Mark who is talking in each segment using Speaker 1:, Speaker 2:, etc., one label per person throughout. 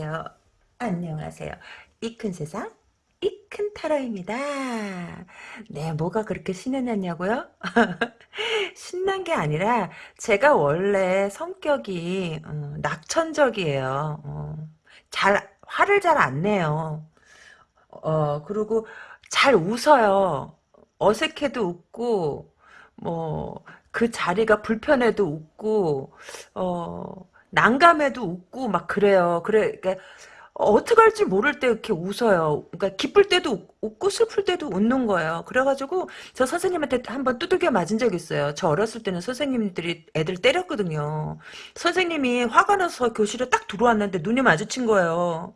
Speaker 1: 안녕하세요. 안녕하세요. 이큰 세상 이큰 타로입니다. 네, 뭐가 그렇게 신났냐고요? 신난 게 아니라 제가 원래 성격이 어, 낙천적이에요. 어, 잘 화를 잘 안 내요. 어, 그리고 잘 웃어요. 어색해도 웃고 뭐 그 자리가 불편해도 웃고 어 난감해도 웃고 막 그래요. 그래, 그러니까 어떻게 할지 모를 때 이렇게 웃어요. 그러니까 기쁠 때도 웃고 슬플 때도 웃는 거예요. 그래가지고 저 선생님한테 한 번 두들겨 맞은 적 있어요. 저 어렸을 때는 선생님들이 애들 때렸거든요. 선생님이 화가 나서 교실에 딱 들어왔는데 눈이 마주친 거예요.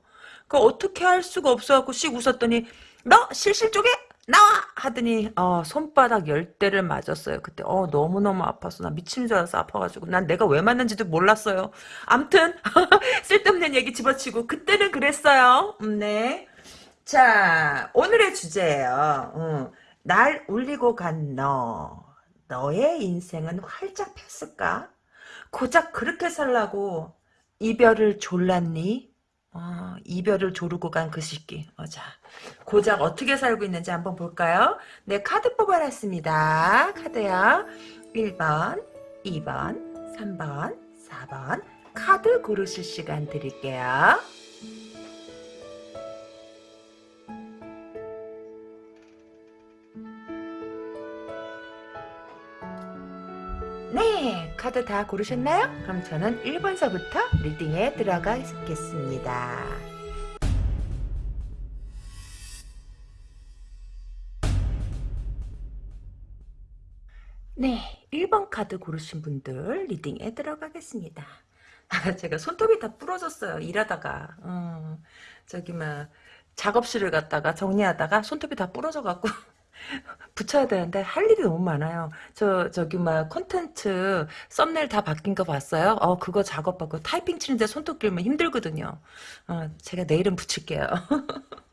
Speaker 1: 그그 그러니까 어떻게 할 수가 없어갖고 씩 웃었더니 너 실실 쪽에 나와! 하더니 어, 손바닥 열대를 맞았어요. 그때 어, 너무너무 아팠어. 나 미친 줄 알았어. 아파가지고. 난 내가 왜 맞는지도 몰랐어요. 암튼 쓸데없는 얘기 집어치고 그때는 그랬어요. 음, 네. 자 오늘의 주제예요. 응. 음, 날 울리고 간 너. 너의 인생은 활짝 폈을까? 고작 그렇게 살라고 이별을 졸랐니? 어, 이별을 조르고 간 그 시기. 어, 자, 고작 어떻게 살고 있는지 한번 볼까요? 네, 카드 뽑아놨습니다. 카드요. 1번, 2번, 3번, 4번. 카드 고르실 시간 드릴게요. 네, 카드 다 고르셨나요? 그럼 저는 1번서부터 리딩에 들어가겠습니다. 네, 1번 카드 고르신 분들 리딩에 들어가겠습니다. 아, 제가 손톱이 다 부러졌어요. 일하다가. 음, 저기 막 작업실을 갔다가 정리하다가 손톱이 다 부러져갖고 붙여야 되는데 할 일이 너무 많아요. 저 저기 막 콘텐츠 썸네일 다 바뀐 거 봤어요? 어 그거 작업하고 타이핑 치는데 손톱 길면 힘들거든요. 어 제가 내일은 붙일게요.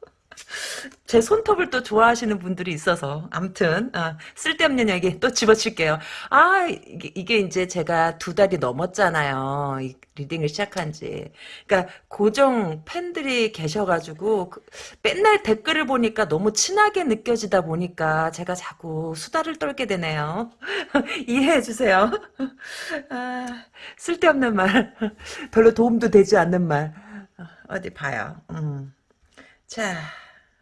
Speaker 1: 제 손톱을 또 좋아하시는 분들이 있어서 아무튼 아, 쓸데없는 얘기 또 집어칠게요. 아 이게, 이게 이제 제가 두 달이 넘었잖아요. 이, 리딩을 시작한지. 그러니까 고정 팬들이 계셔가지고 그, 맨날 댓글을 보니까 너무 친하게 느껴지다 보니까 제가 자꾸 수다를 떨게 되네요. 이해해 주세요. 아, 쓸데없는 말, 별로 도움도 되지 않는 말. 어, 어디 봐요. 음. 자.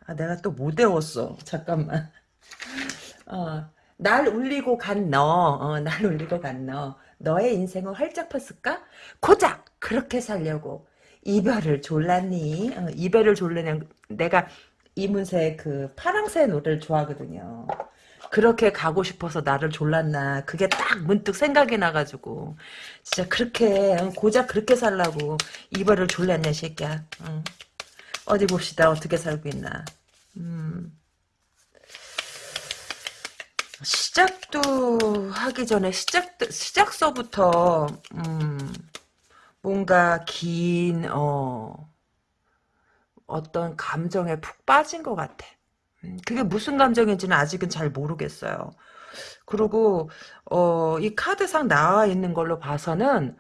Speaker 1: 아, 내가 또 못 외웠어. 잠깐만. 어, 날 울리고 간 너. 어, 날 울리고 간 너. 너의 인생을 활짝 폈을까? 고작 그렇게 살려고 이별을 졸랐니? 어, 이별을 졸르는 내가 이문세의 그 파랑새 노래를 좋아하거든요. 그렇게 가고 싶어서 나를 졸랐나 그게 딱 문득 생각이 나가지고 진짜 그렇게 어, 고작 그렇게 살라고 이별을 졸랐냐 새끼야. 어. 어디 봅시다. 어떻게 살고 있나. 음. 시작도 하기 전에 시작 시작서부터 음, 뭔가 긴 어, 어떤 감정에 푹 빠진 것 같아. 음, 그게 무슨 감정인지는 아직은 잘 모르겠어요. 그리고 어, 이 카드상 나와 있는 걸로 봐서는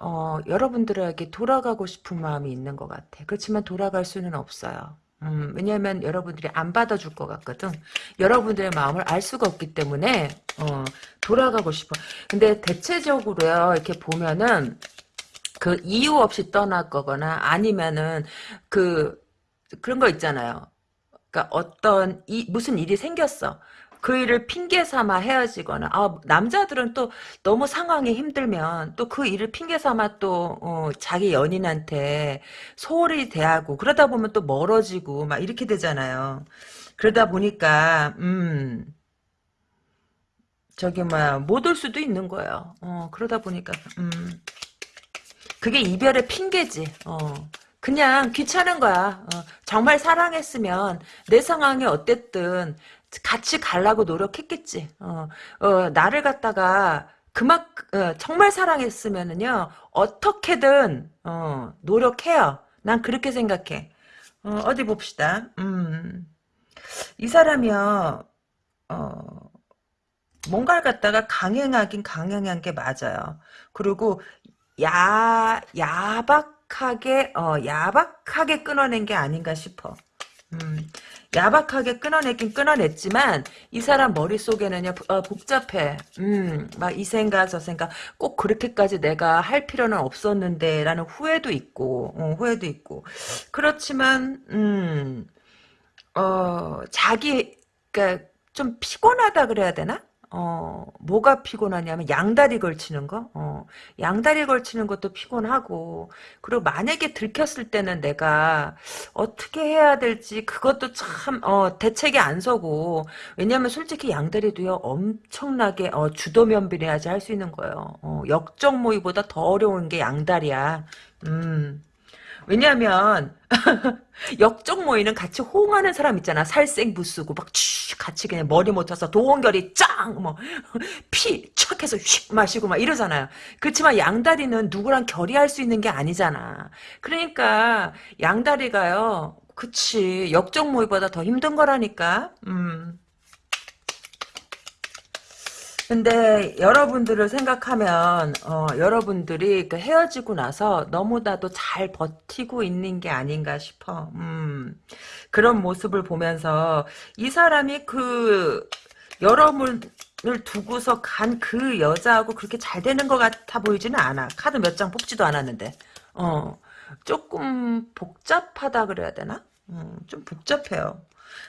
Speaker 1: 어, 여러분들에게 돌아가고 싶은 마음이 있는 것 같아. 그렇지만 돌아갈 수는 없어요. 음, 왜냐면 여러분들이 안 받아줄 것 같거든. 여러분들의 마음을 알 수가 없기 때문에, 어, 돌아가고 싶어. 근데 대체적으로요, 이렇게 보면은, 그 이유 없이 떠났거나 아니면은 그, 그런 거 있잖아요. 그니까 어떤, 이, 무슨 일이 생겼어. 그 일을 핑계 삼아 헤어지거나 아, 남자들은 또 너무 상황이 힘들면 또 그 일을 핑계 삼아 또 어, 자기 연인한테 소홀히 대하고 그러다 보면 또 멀어지고 막 이렇게 되잖아요. 그러다 보니까 음 저기 뭐야 못 올 수도 있는 거예요. 어 그러다 보니까 음 그게 이별의 핑계지. 어 그냥 귀찮은 거야. 어, 정말 사랑했으면 내 상황이 어땠든 같이 가려고 노력했겠지. 어, 어 나를 갖다가 그만 어, 정말 사랑했으면은요 어떻게든 어, 노력해요. 난 그렇게 생각해. 어, 디 봅시다. 음, 이 사람이요 어, 뭔가를 갖다가 강행하긴 강행한 게 맞아요. 그리고 야 야박하게 어 야박하게 끊어낸 게 아닌가 싶어. 음, 야박하게 끊어내긴 끊어냈지만 이 사람 머릿속에는요 어, 복잡해 음막 이 생각 저 생각 꼭 그렇게까지 내가 할 필요는 없었는데 라는 후회도 있고 어, 후회도 있고 그렇지만 음어 자기 그니까좀 피곤하다 그래야 되나 어, 뭐가 피곤하냐면 양다리 걸치는 거? 어, 양다리 걸치는 것도 피곤하고 그리고 만약에 들켰을 때는 내가 어떻게 해야 될지 그것도 참 어, 대책이 안 서고 왜냐면 하 솔직히 양다리도요 엄청나게 어, 주도면밀해야지 할 수 있는 거예요. 어, 역적 모의보다 더 어려운 게 양다리야. 음. 왜냐하면 역적 모이는 같이 호응하는 사람 있잖아. 살생부 쓰고 막쭉 같이 그냥 머리 못 쳐서 도원결이 짱! 뭐, 피, 착 해서 휙 마시고 막 이러잖아요. 그렇지만 양다리는 누구랑 결의할 수 있는 게 아니잖아. 그러니까 양다리가요. 그치. 역적 모이보다더 힘든 거라니까. 음. 근데 여러분들을 생각하면 어, 여러분들이 그 헤어지고 나서 너무나도 잘 버티고 있는 게 아닌가 싶어. 음, 그런 모습을 보면서 이 사람이 그
Speaker 2: 여러분을
Speaker 1: 두고서 간 그 여자하고 그렇게 잘 되는 것 같아 보이지는 않아. 카드 몇 장 뽑지도 않았는데. 어, 조금 복잡하다 그래야 되나? 음, 좀 복잡해요.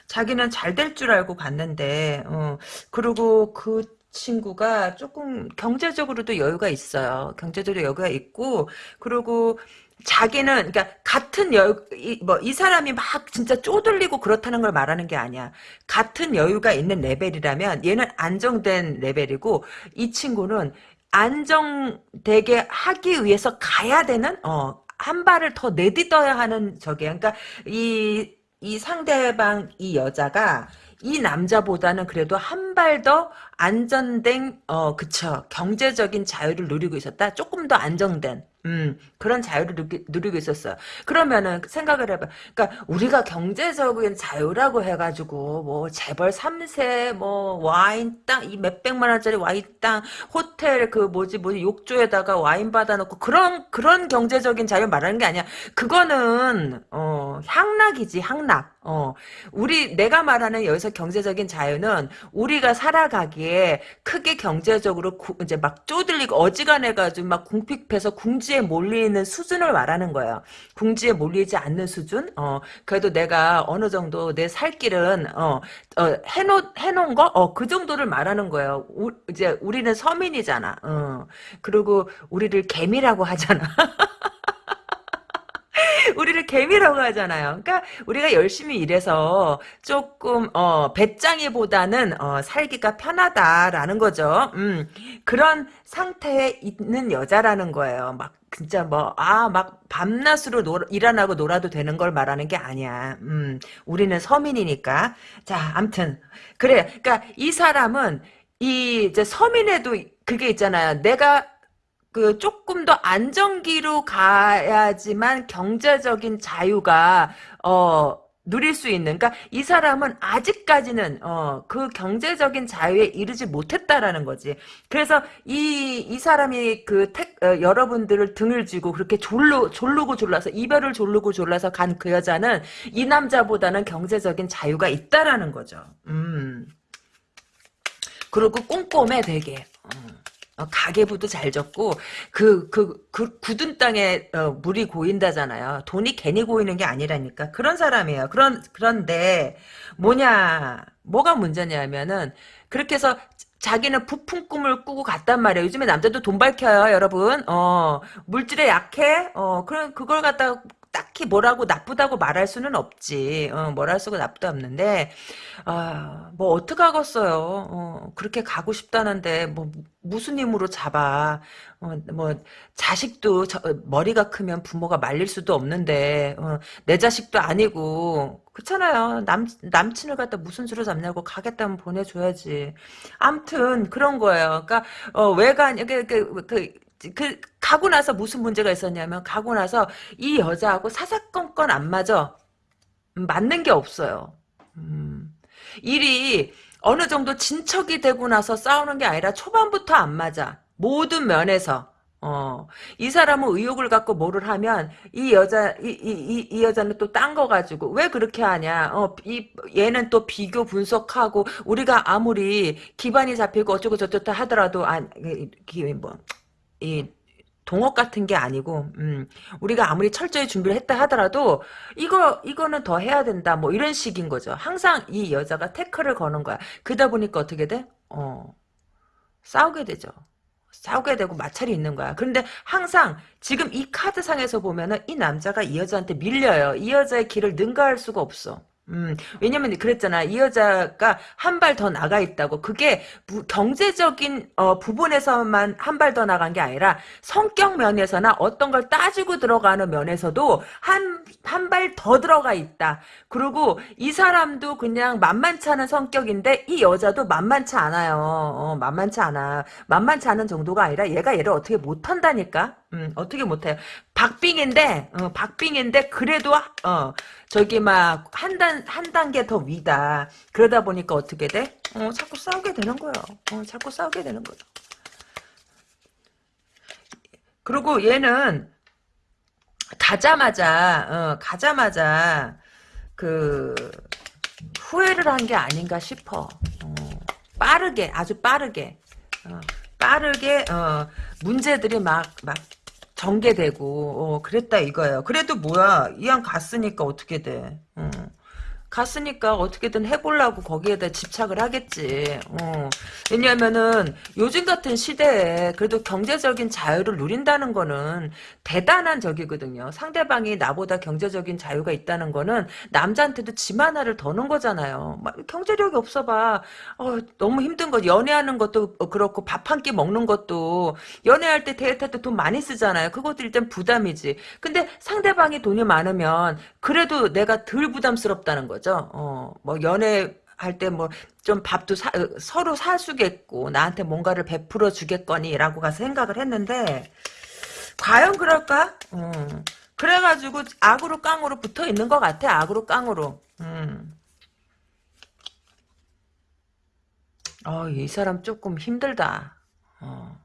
Speaker 1: 자기는 잘 될 줄 알고 갔는데, 어, 그리고 그 친구가 조금 경제적으로도 여유가 있어요. 경제적으로 여유가 있고 그리고 자기는 그러니까 같은 여뭐뭐이 뭐, 사람이 막 진짜 쪼들리고 그렇다는 걸 말하는 게 아니야. 같은 여유가 있는 레벨이라면 얘는 안정된 레벨이고 이 친구는 안정되게 하기 위해서 가야 되는 어한 발을 더 내딛어야 하는 저게 그러니까 이 이 상대방 이 여자가 이 남자보다는 그래도 한발더 안전된 어 그쵸 경제적인 자유를 누리고 있었다 조금 더 안정된 음, 그런 자유를 누리, 누리고 있었어요. 그러면은 생각을 해봐. 그러니까 우리가 경제적인 자유라고 해가지고 뭐 재벌 3세 뭐 와인 땅 이 몇백만 원짜리 와인 땅 호텔 그 뭐지 뭐지 욕조에다가 와인 받아놓고 그런 그런 경제적인 자유 말하는 게 아니야. 그거는 어 향락이지 향락. 어 우리 내가 말하는 여기서 경제적인 자유는 우리가 살아가기 거기 크게 경제적으로 구, 이제 막 쪼들리고 어지간해가지고 막 궁핍해서 궁지에 몰리는 수준을 말하는 거예요. 궁지에 몰리지 않는 수준? 어, 그래도 내가 어느 정도 내 살 길은, 어, 어, 해놓, 해놓은 거? 어, 그 정도를 말하는 거예요. 우, 이제 우리는 서민이잖아. 어, 그리고 우리를 개미라고 하잖아. 우리를 개미라고 하잖아요. 그러니까 우리가 열심히 일해서 조금 어 배짱이보다는 어 살기가 편하다라는 거죠. 음. 그런 상태에 있는 여자라는 거예요. 막 진짜 뭐 아 막 밤낮으로 놀, 일어나고 놀아도 되는 걸 말하는 게 아니야. 음. 우리는 서민이니까. 자, 암튼 그래. 그러니까 이 사람은 이 이제 서민에도 그게 있잖아요. 내가 그 조금 더 안정기로 가야지만 경제적인 자유가 어 누릴 수 있는 그러니까 이 사람은 아직까지는 어, 그 경제적인 자유에 이르지 못했다라는 거지. 그래서 이 이 사람이 그 택, 어, 여러분들을 등을 쥐고 그렇게 졸로 졸르고 졸라서 이별을 졸르고 졸라서 간 그 여자는 이 남자보다는 경제적인 자유가 있다라는 거죠. 음. 그리고 꼼꼼해 되게. 음. 어, 가계부도 잘적고 그, 그, 그 굳은 땅에 어, 물이 고인다잖아요. 돈이 괜히 고이는 게 아니라니까 그런 사람이에요. 그런 그런데 뭐냐 뭐가 문제냐면은 그렇게 해서 자기는 부푼 꿈을 꾸고 갔단 말이에요. 요즘에 남자도 돈 밝혀요, 여러분. 어, 물질에 약해. 어, 그런 그걸 갖다가 딱히 뭐라고 나쁘다고 말할 수는 없지. 어, 뭐랄 수가 나쁘다 없는데, 아, 뭐, 어떡하겠어요. 어, 그렇게 가고 싶다는데, 뭐, 무슨 힘으로 잡아. 어, 뭐, 자식도 저, 머리가 크면 부모가 말릴 수도 없는데, 어, 내 자식도 아니고, 그렇잖아요. 남, 남친을 갖다 무슨 수로 잡냐고 가겠다면 보내줘야지. 암튼, 그런 거예요. 그러니까, 어, 외간, 이게, 그, 그, 그 가고 나서 무슨 문제가 있었냐면 가고 나서 이 여자하고 사사건건 안 맞아 음, 맞는 게 없어요. 음, 일이 어느 정도 진척이 되고 나서 싸우는 게 아니라 초반부터 안 맞아 모든 면에서. 어, 이 사람은 의욕을 갖고 뭐를 하면 이 여자 이이 이, 이, 여자는 또 딴 거 가지고 왜 그렇게 하냐? 어, 이 얘는 또 비교 분석하고 우리가 아무리 기반이 잡히고 어쩌고 저쩌고 하더라도 안뭐 그, 그, 이 동업 같은 게 아니고 음, 우리가 아무리 철저히 준비를 했다 하더라도 이거 이거는 더 해야 된다 뭐 이런 식인 거죠. 항상 이 여자가 태클을 거는 거야. 그러다 보니까 어떻게 돼? 어 싸우게 되죠. 싸우게 되고 마찰이 있는 거야. 그런데 항상 지금 이 카드상에서 보면은 이 남자가 이 여자한테 밀려요. 이 여자의 길을 능가할 수가 없어. 음, 왜냐면 그랬잖아. 이 여자가 한 발 더 나가 있다고. 그게 부, 경제적인 어, 부분에서만 한 발 더 나간 게 아니라 성격 면에서나 어떤 걸 따지고 들어가는 면에서도 한 한 발 더 들어가 있다. 그리고 이 사람도 그냥 만만치 않은 성격인데 이 여자도 만만치 않아요. 어, 만만치 않아. 만만치 않은 정도가 아니라 얘가 얘를 어떻게 못한다니까. 음, 어떻게 못해요. 박빙인데, 어, 박빙인데, 그래도, 어, 저기 막, 한 단, 한 단계 더 위다. 그러다 보니까 어떻게 돼? 어, 자꾸 싸우게 되는 거예요. 어, 자꾸 싸우게 되는 거죠. 그리고 얘는, 가자마자, 어, 가자마자, 그, 후회를 한 게 아닌가 싶어. 어, 빠르게, 아주 빠르게. 어, 빠르게 어, 문제들이 막막 전개되고 어, 그랬다 이거예요. 그래도 뭐야 이왕 갔으니까 어떻게 돼. 음. 갔으니까 어떻게든 해보려고 거기에다 집착을 하겠지. 어. 왜냐면은 요즘 같은 시대에 그래도 경제적인 자유를 누린다는 거는 대단한 적이거든요. 상대방이 나보다 경제적인 자유가 있다는 거는 남자한테도 짐 하나를 더는 거잖아요. 경제력이 없어봐. 어, 너무 힘든 거 연애하는 것도 그렇고 밥 한 끼 먹는 것도 연애할 때 데이트할 때 돈 많이 쓰잖아요. 그것도 일단 부담이지. 근데 상대방이 돈이 많으면 그래도 내가 덜 부담스럽다는 거죠. 거죠. 어, 뭐 연애 할 때 뭐 좀 밥도 사, 어, 서로 사주겠고 나한테 뭔가를 베풀어 주겠거니라고 가서 생각을 했는데 과연 그럴까? 어, 그래가지고 악으로 깡으로 붙어 있는 것 같아. 악으로 깡으로. 음. 어, 이 사람 조금 힘들다. 어.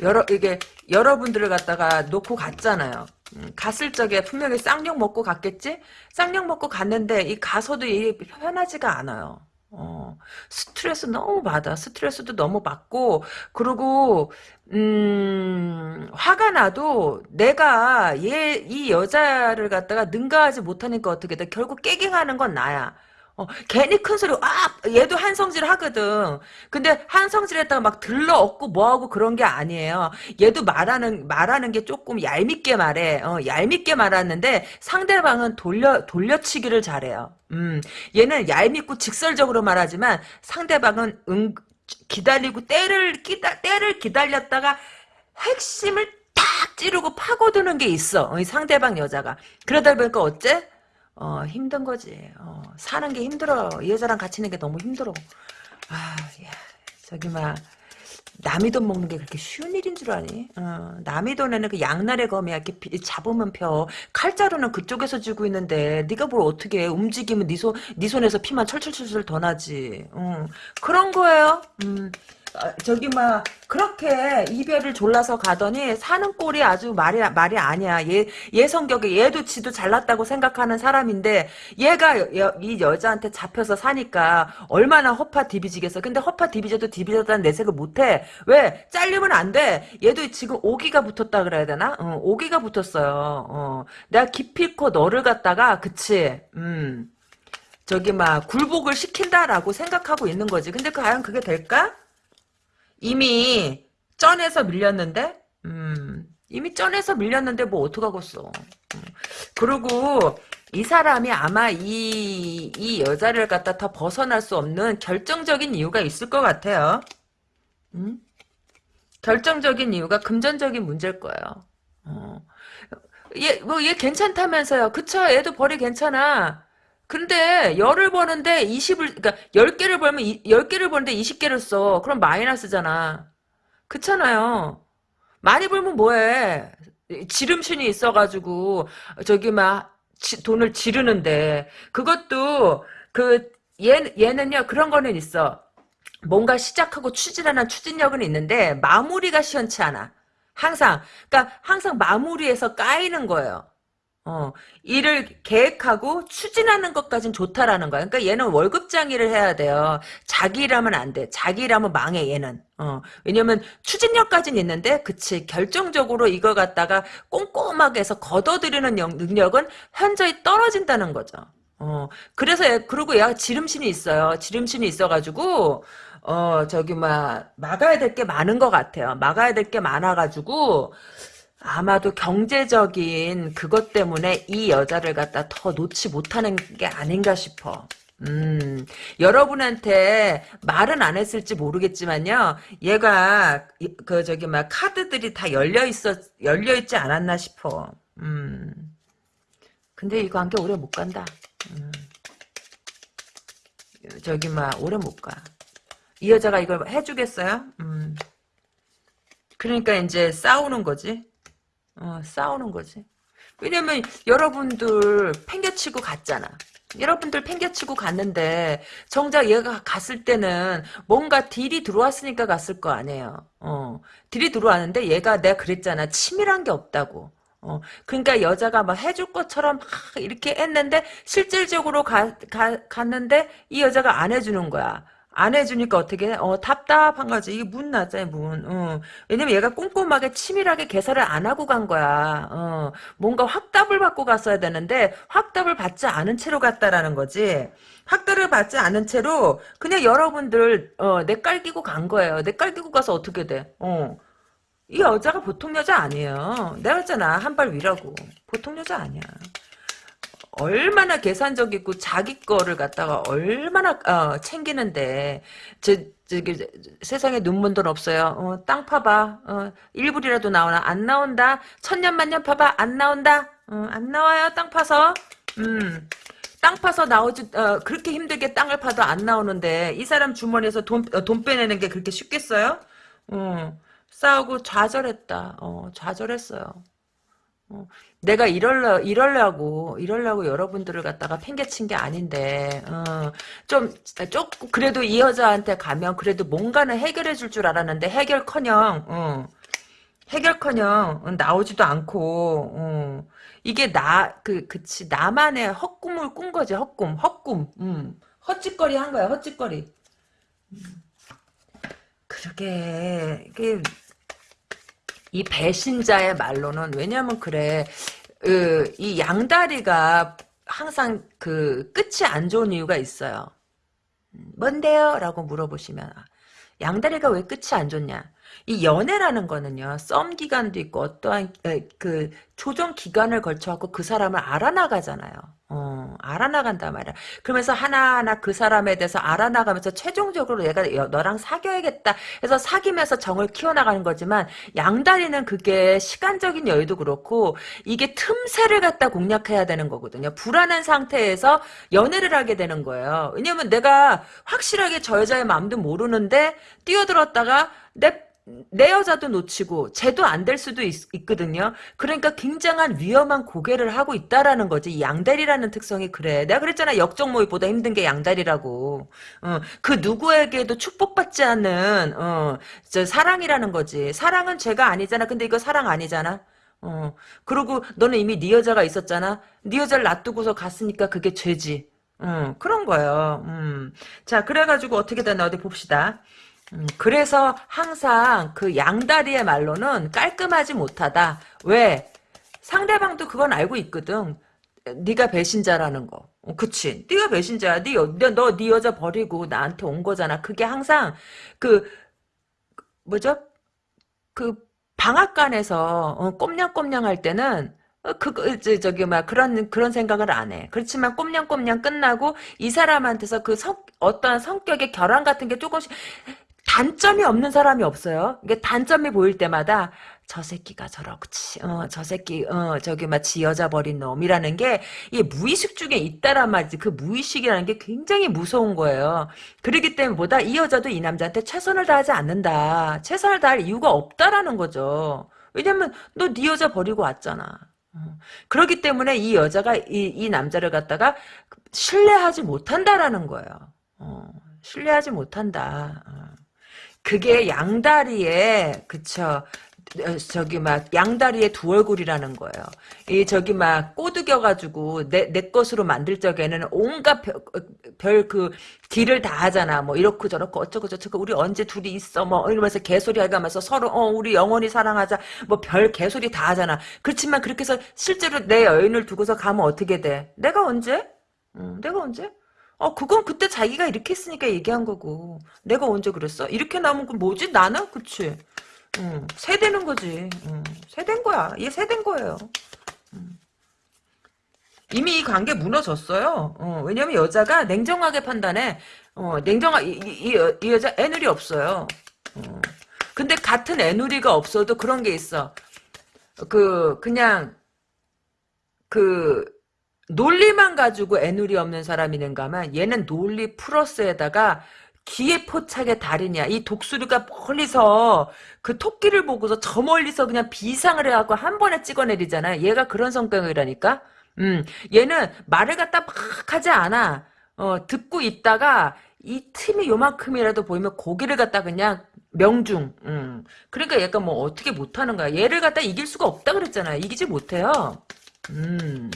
Speaker 1: 여러 이게 여러분들을 갖다가 놓고 갔잖아요. 음, 갔을 적에 분명히 쌍욕 먹고 갔겠지? 쌍욕 먹고 갔는데 이 가서도 이 편하지가 않아요. 어, 스트레스 너무 받아. 스트레스도 너무 받고, 그리고, 음, 화가 나도 내가 얘, 이 여자를 갖다가 능가하지 못하니까 어떻게 돼. 결국 깨갱하는 건 나야. 어, 괜히 큰 소리, 아! 얘도 한성질 하거든. 근데 한성질 했다가 막 들러 얻고 뭐하고 그런 게 아니에요. 얘도 말하는, 말하는 게 조금 얄밉게 말해. 어, 얄밉게 말하는데 상대방은 돌려, 돌려치기를 잘해요. 음, 얘는 얄밉고 직설적으로 말하지만 상대방은 응, 기다리고 때를, 기다, 때를 기다렸다가 핵심을 딱 찌르고 파고드는 게 있어. 이 상대방 여자가. 그러다 보니까 어째? 어, 힘든 거지. 어, 사는 게 힘들어. 여자랑 같이 있는 게 너무 힘들어. 아, 야, 예. 저기 막 남이 돈 먹는 게 그렇게 쉬운 일인 줄 아니? 어, 남이 돈에는 그 양날의 검이야. 이렇게 잡으면 펴. 칼자루는 그쪽에서 쥐고 있는데 네가 뭘 어떻게 해. 움직이면 네, 손, 네 손에서 피만 철철철철 더 나지. 어, 그런 거예요. 음, 아, 저기 막 그렇게 이별을 졸라서 가더니 사는 꼴이 아주 말이 말이 아니야. 얘얘 성격에 얘도 지도 잘났다고 생각하는 사람인데 얘가 여, 이 여자한테 잡혀서 사니까 얼마나 허파 디비지겠어. 근데 허파 디비져도 디비졌다는 내색을 못해. 왜 잘리면 안 돼. 얘도 지금 오기가 붙었다 그래야 되나? 어, 오기가 붙었어요. 어. 내가 기필코 너를 갖다가 그치. 음. 저기 막 굴복을 시킨다라고 생각하고 있는 거지. 근데 과연 그게 될까? 이미 쩐에서 밀렸는데 음, 이미 쩐에서 밀렸는데 뭐 어떡하겠어. 음. 그리고 이 사람이 아마 이, 이 여자를 갖다 더 벗어날 수 없는 결정적인 이유가 있을 것 같아요. 음? 결정적인 이유가 금전적인 문제일 거예요. 어. 얘, 뭐, 얘 괜찮다면서요. 그쵸, 얘도 벌이 괜찮아. 근데 열을 버는데 20을 그러니까 10개를 벌면 10개를 버는데 20개를 써. 그럼 마이너스잖아. 그렇잖아요. 많이 벌면 뭐해. 지름신이 있어가지고 저기 막 지, 돈을 지르는데 그것도 그 얘, 얘는요 그런 거는 있어. 뭔가 시작하고 추진하는 추진력은 있는데 마무리가 시원치 않아. 항상 그러니까 항상 마무리에서 까이는 거예요. 어, 일을 계획하고 추진하는 것까진 좋다라는 거야. 그러니까 얘는 월급장애를 해야 돼요. 자기 일하면 안 돼. 자기 일하면 망해, 얘는. 어, 왜냐면 추진력까진 있는데, 그치. 결정적으로 이걸 갖다가 꼼꼼하게 해서 걷어들이는 능력은 현저히 떨어진다는 거죠. 어, 그래서 그리고 얘가 지름신이 있어요. 지름신이 있어가지고, 어, 저기, 막, 막아야 될 게 많은 것 같아요. 막아야 될 게 많아가지고, 아마도 경제적인 그것 때문에 이 여자를 갖다 더 놓지 못하는 게 아닌가 싶어. 음, 여러분한테 말은 안 했을지 모르겠지만요. 얘가 그 저기 막 카드들이 다 열려 있어 열려 있지 않았나 싶어. 음. 근데 이 관계 오래 못 간다. 음. 저기 막 오래 못 가. 이 여자가 이걸 해주겠어요? 음. 그러니까 이제 싸우는 거지. 어, 싸우는 거지. 왜냐면 여러분들 팽개치고 갔잖아. 여러분들 팽개치고 갔는데 정작 얘가 갔을 때는 뭔가 딜이 들어왔으니까 갔을 거 아니에요. 어. 딜이 들어왔는데 얘가 내가 그랬잖아. 치밀한 게 없다고. 어. 그러니까 여자가 막 해줄 것처럼 이렇게 했는데 실질적으로 가, 가, 갔는데 이 여자가 안 해주는 거야. 안 해주니까 어떻게 어 답답한 거지 이게 문 났잖아요 문 어. 왜냐면 얘가 꼼꼼하게 치밀하게 계산을 안 하고 간 거야 어. 뭔가 확답을 받고 갔어야 되는데 확답을 받지 않은 채로 갔다라는 거지 학대를 받지 않은 채로 그냥 여러분들 어, 내깔기고 간 거예요. 내깔기고 가서 어떻게 돼? 어. 이 여자가 보통 여자 아니에요. 내가 했잖아. 한 발 위라고. 보통 여자 아니야. 얼마나 계산적이고 자기 거를 갖다가 얼마나 어, 챙기는데 저, 저기 세상에 눈먼 돈 없어요. 어, 땅 파봐. 어, 1불이라도 나오나 안 나온다. 천년만년 파봐 안 나온다. 어, 안 나와요 땅 파서. 음. 땅 파서 나오지 어, 그렇게 힘들게 땅을 파도 안 나오는데 이 사람 주머니에서 돈, 어, 돈 빼내는 게 그렇게 쉽겠어요? 어, 싸우고 좌절했다. 어, 좌절했어요. 어, 내가 이럴려, 이럴려고, 이럴려고 여러분들을 갖다가 팽개친 게 아닌데, 어, 좀, 조금, 그래도 이 여자한테 가면 그래도 뭔가는 해결해 줄 줄 알았는데, 해결 커녕, 어, 해결 커녕, 나오지도 않고, 어, 이게 나, 그, 그치, 나만의 헛꿈을 꾼 거지, 헛꿈, 헛꿈, 음, 헛짓거리 한 거야, 헛짓거리. 음. 그러게, 이게, 이 배신자의 말로는 왜냐면 그래 그, 이 양다리가 항상 그 끝이 안 좋은 이유가 있어요. 음, 뭔데요? 라고 물어보시면 아, 양다리가 왜 끝이 안 좋냐? 이 연애라는 거는요, 썸 기간도 있고, 어떠한, 그, 조정 기간을 걸쳐갖고 그 사람을 알아나가잖아요. 어, 알아나간단 말이야. 그러면서 하나하나 그 사람에 대해서 알아나가면서 최종적으로 얘가 너랑 사귀어야겠다 해서 사귀면서 정을 키워나가는 거지만 양다리는 그게 시간적인 여유도 그렇고 이게 틈새를 갖다 공략해야 되는 거거든요. 불안한 상태에서 연애를 하게 되는 거예요. 왜냐면 내가 확실하게 저 여자의 마음도 모르는데 뛰어들었다가 내내 여자도 놓치고 쟤도 안 될 수도 있, 거든요 그러니까 굉장한 위험한 고개를 하고 있다라는 거지. 양다리라는 특성이 그래. 내가 그랬잖아. 역적 모의보다 힘든 게 양다리라고. 어, 그 누구에게도 축복받지 않는 어, 사랑이라는 거지. 사랑은 죄가 아니잖아. 근데 이거 사랑 아니잖아. 어, 그리고 너는 이미 네 여자가 있었잖아. 네 여자를 놔두고서 갔으니까 그게 죄지. 음, 그런 거예요. 음. 자, 그래가지고 어떻게 되나 어디 봅시다. 음, 그래서 항상 그 양다리의 말로는 깔끔하지 못하다. 왜? 상대방도 그건 알고 있거든. 네가 배신자라는 거. 어, 그치. 네가 배신자야. 네, 너네 네 여자 버리고 나한테 온 거잖아. 그게 항상 그 뭐죠? 그 방앗간에서 어, 꼼냥꼼냥 할 때는 어, 그, 저, 그, 저기, 막, 그런, 그런 생각을 안 해. 그렇지만 꼼냥꼼냥 끝나고, 이 사람한테서 그 성, 어떤 성격의 결함 같은 게 조금씩, 단점이 없는 사람이 없어요. 이게 단점이 보일 때마다 저 새끼가 저렇지, 어, 저 새끼, 어, 저기 마치 여자 버린 놈이라는 게 이 무의식 중에 있다란 말이지. 그 무의식이라는 게 굉장히 무서운 거예요. 그러기 때문에 보다 이 여자도 이 남자한테 최선을 다하지 않는다. 최선을 다할 이유가 없다라는 거죠. 왜냐면 너네 여자 버리고 왔잖아. 어. 그렇기 때문에 이 여자가 이, 이 남자를 갖다가 신뢰하지 못한다라는 거예요. 어, 신뢰하지 못한다. 어. 그게 양다리에 그쵸 어, 저기 막양다리에두 얼굴이라는 거예요. 이 저기 막 꼬드겨 가지고 내내 것으로 만들 적에는 온갖 별그 어, 딜을 다 하잖아. 뭐 이렇고 저렇고 어쩌고 저쩌고 우리 언제 둘이 있어 뭐 이러면서 개소리 해가면서 서로 어 우리 영원히 사랑하자 뭐 별 개소리 다 하잖아. 그렇지만 그렇게 해서 실제로 내 여인을 두고서 가면 어떻게 돼? 내가 언제? 응, 내가 언제? 어 그건 그때 자기가 이렇게 했으니까 얘기한 거고 내가 언제 그랬어? 이렇게 나오면 그 뭐지 나는? 그치? 음, 세대는 거지. 음, 세된 거야. 얘 세된 거예요. 음. 이미 이 관계 무너졌어요. 어, 왜냐면 여자가 냉정하게 판단해. 어, 냉정하, 이, 이, 이, 여자 애누리 없어요. 어. 근데 같은 애누리가 없어도 그런 게 있어. 그, 그냥, 그, 논리만 가지고 애누리 없는 사람이는가만 얘는 논리 플러스에다가 기에 포착의 달인이야. 이 독수리가 멀리서 그 토끼를 보고서 저 멀리서 그냥 비상을 해갖고 한 번에 찍어내리잖아. 얘가 그런 성격이라니까. 음, 얘는 말을 갖다 막 하지 않아. 어, 듣고 있다가 이 틈이 요만큼이라도 보이면 고기를 갖다 그냥 명중. 음. 그러니까 약간 뭐 어떻게 못하는 거야. 얘를 갖다 이길 수가 없다 그랬잖아요. 이기지 못해요. 음.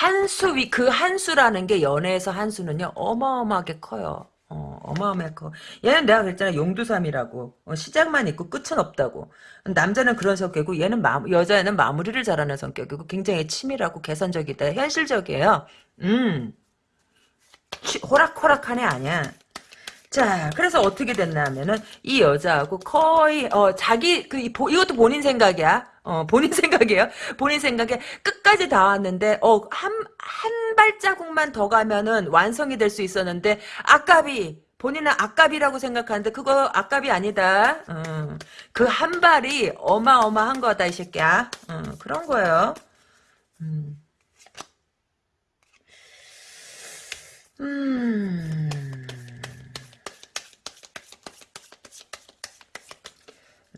Speaker 1: 한수위그한 수라는 게 연애에서 한 수는요 어마어마하게 커요. 어, 어마어마해 커. 얘는 내가 그랬잖아 용두삼이라고 어, 시작만 있고 끝은 없다고. 남자는 그런 성격이고 얘는 마, 여자애는 마무리를 잘하는 성격이고 굉장히 치밀하고 계산적이다 현실적이에요. 음. 호락호락하네 아니야. 자, 그래서 어떻게 됐나 하면은 이 여자하고 거의 어 자기 그 이것도 본인 생각이야. 어 본인 생각이에요. 본인 생각에 끝까지 다왔는데 어한 한 발자국만 더 가면은 완성이 될 수 있었는데 아깝이 본인은 아갑이라고 생각하는데 그거 아갑이 아니다. 음, 그 한 발이 어마어마한 거다 이 새끼야. 음, 그런 거예요. 음. 음.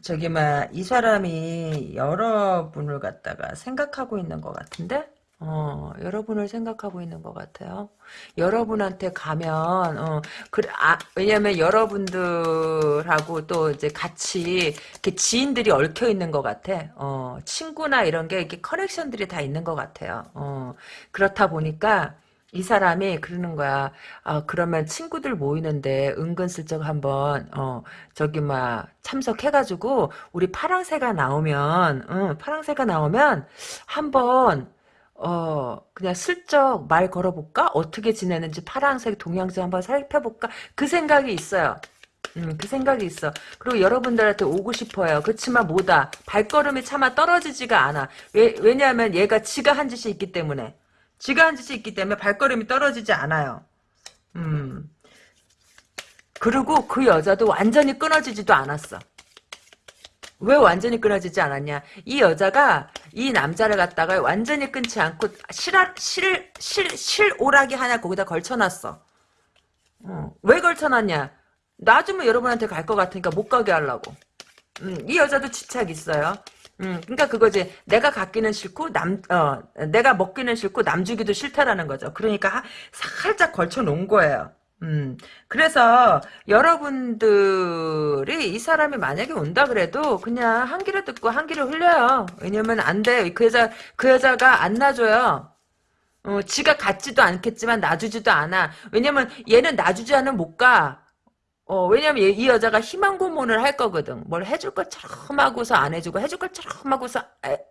Speaker 1: 저기 막이 사람이 여러분을 갖다가 생각하고 있는 것 같은데 어, 여러분을 생각하고 있는 것 같아요. 여러분한테 가면, 어, 그, 아, 왜냐면 여러분들하고 또 이제 같이, 이렇게 지인들이 얽혀 있는 것 같아. 어, 친구나 이런 게 이렇게 커넥션들이 다 있는 것 같아요. 어, 그렇다 보니까, 이 사람이 그러는 거야. 아, 그러면 친구들 모이는데 은근슬쩍 한번 어, 저기 막 참석해가지고 우리 파랑새가 나오면, 응, 파랑새가 나오면 한번 어 그냥 슬쩍 말 걸어볼까? 어떻게 지내는지 파랑새동양지 한번 살펴볼까? 그 생각이 있어요. 음, 그 생각이 있어. 그리고 여러분들한테 오고 싶어요. 그렇지만 뭐다. 발걸음이 차마 떨어지지가 않아. 왜, 왜냐하면 얘가 지가 한 짓이 있기 때문에. 지가 한 짓이 있기 때문에 발걸음이 떨어지지 않아요. 음. 그리고 그 여자도 완전히 끊어지지도 않았어. 왜 완전히 끊어지지 않았냐? 이 여자가 이 남자를 갖다가 완전히 끊지 않고 실하, 실, 실, 실오락이 하나 거기다 걸쳐놨어. 어. 왜 걸쳐놨냐? 나주면 여러분한테 갈 것 같으니까 못 가게 하려고. 음, 이 여자도 집착 있어요. 음, 그러니까 그거지. 내가 갖기는 싫고 남, 어, 내가 먹기는 싫고 남 주기도 싫다라는 거죠. 그러니까 살짝 걸쳐 놓은 거예요. 음, 그래서 여러분들이 이 사람이 만약에 온다 그래도 그냥 한기를 듣고 한기를 흘려요. 왜냐면 안 돼. 그 여자, 그 여자가 안 놔줘요. 어, 지가 갖지도 않겠지만 놔주지도 않아. 왜냐면 얘는 놔주지 않으면 못 가. 어, 왜냐면 이 여자가 희망 고문을 할 거거든. 뭘 해줄 것처럼 하고서 안 해주고, 해줄 것처럼 하고서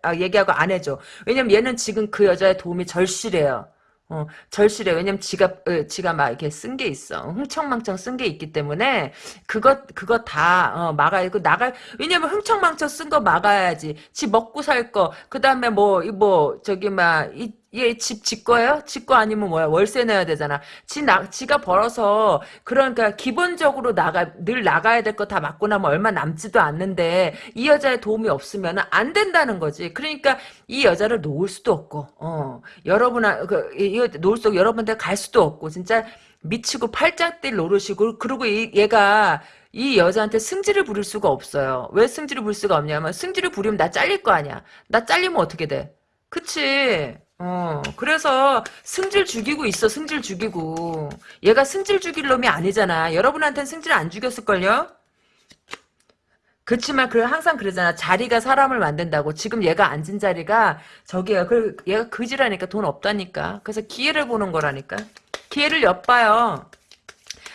Speaker 1: 아, 얘기하고 안 해줘. 왜냐면 얘는 지금 그 여자의 도움이 절실해요. 어, 절실해. 왜냐면 지가, 어, 지가 막 이렇게 쓴 게 있어. 흥청망청 쓴 게 있기 때문에, 그것, 그거 다, 어, 막아야, 그, 나갈, 왜냐면 흥청망청 쓴 거 막아야지. 지 먹고 살 거, 그 다음에 뭐, 이 뭐, 저기 막, 이, 얘집집 예, 거예요? 집 거 아니면 뭐야? 월세 내야 되잖아. 지 나, 지가 벌어서 그러니까 기본적으로 나가 늘 나가야 될 거 다 맞고 나면 얼마 남지도 않는데 이 여자의 도움이 없으면 안 된다는 거지. 그러니까 이 여자를 놓을 수도 없고, 어 여러분 아 그 이거 놓을 수 여러분들 갈 수도 없고 진짜 미치고 팔짝뛸 노릇이고 그리고 이, 얘가 이 여자한테 승질을 부릴 수가 없어요. 왜 승질을 부릴 수가 없냐면 승질을 부리면 나 잘릴 거 아니야. 나 잘리면 어떻게 돼? 그치? 어, 그래서 승질 죽이고 있어, 승질 죽이고. 얘가 승질 죽일 놈이 아니잖아. 여러분한테는 승질 안 죽였을걸요? 그렇지만 그 항상 그러잖아. 자리가 사람을 만든다고. 지금 얘가 앉은 자리가 저기야. 그 얘가 그지라니까 돈 없다니까. 그래서 기회를 보는 거라니까. 기회를 엿봐요.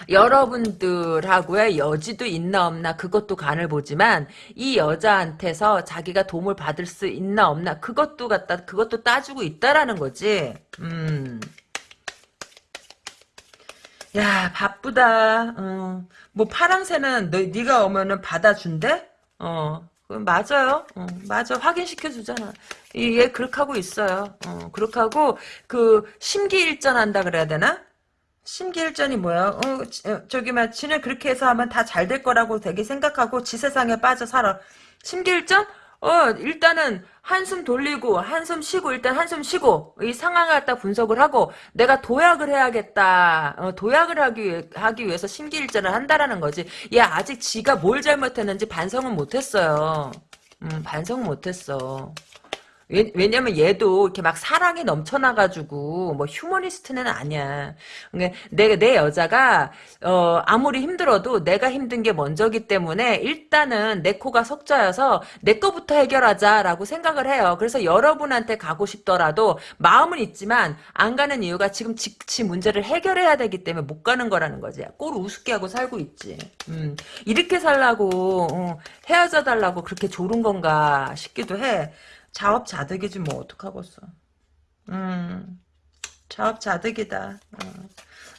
Speaker 1: 여러분들하고의 여지도 있나 없나 그것도 간을 보지만 이 여자한테서 자기가 도움을 받을 수 있나 없나 그것도 갖다 그것도 따지고 있다라는 거지. 음. 야 바쁘다. 어. 뭐 파랑새는 너, 네가 오면은 받아준대. 어. 그 맞아요. 어, 맞아. 확인시켜 주잖아. 얘 그렇게 하고 있어요. 어, 그렇게 하고 그 심기일전한다 그래야 되나? 심기일전이 뭐야? 어, 어, 저기 막 지는 그렇게 해서 하면 다 잘 될 거라고 되게 생각하고 지 세상에 빠져 살아. 심기일전? 어, 일단은 한숨 돌리고 한숨 쉬고 일단 한숨 쉬고 이 상황을 갖다 분석을 하고 내가 도약을 해야겠다. 어, 도약을 하기 하기 위해서 심기일전을 한다라는 거지. 얘 아직 지가 뭘 잘못했는지 반성은 못했어요. 음, 반성 못했어. 왜, 네. 왜냐면 얘도 이렇게 막 사랑이 넘쳐나가지고 뭐 휴머니스트는 아니야. 내내 그러니까 내 여자가 어 아무리 힘들어도 내가 힘든 게 먼저기 때문에 일단은 내 코가 석자여서 내 거부터 해결하자라고 생각을 해요. 그래서 여러분한테 가고 싶더라도 마음은 있지만 안 가는 이유가 지금 직치 문제를 해결해야 되기 때문에 못 가는 거라는 거지. 꼴 우습게 하고 살고 있지. 음, 이렇게 살라고 어, 헤어져 달라고 그렇게 조른 건가 싶기도 해. 자업자득이지 뭐 어떡하겠어. 음, 자업자득이다. 음.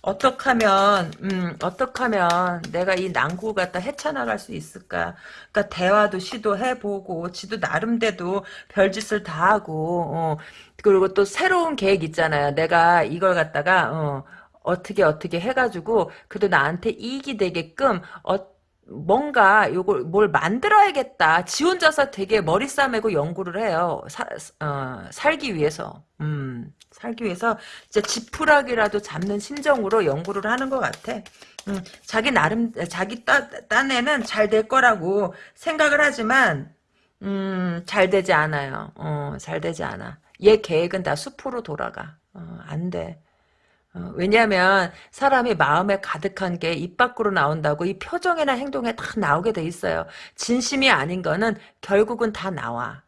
Speaker 1: 어떻게 하면 음, 어떻게 하면 내가 이 난구 갖다 헤쳐나갈 수 있을까? 그러니까 대화도 시도해 보고 지도 나름대로 별짓을 다 하고 어. 그리고 또 새로운 계획 있잖아요. 내가 이걸 갖다가 어, 어떻게 어떻게 해가지고 그래도 나한테 이익이 되게끔 어 뭔가 요걸 뭘 만들어야겠다. 지 혼자서 되게 머리 싸매고 연구를 해요. 사, 어, 살기 위해서. 음, 살기 위해서 진짜 지푸라기라도 잡는 심정으로 연구를 하는 것 같아. 음, 자기 나름 자기 따, 딴에는 잘 될 거라고 생각을 하지만 음, 잘 되지 않아요. 어, 잘 되지 않아. 얘 계획은 다 수포로 돌아가. 어, 안 돼. 어, 왜냐하면 사람이 마음에 가득한 게 입 밖으로 나온다고 이 표정이나 행동에 다 나오게 돼 있어요. 진심이 아닌 거는 결국은 다 나와.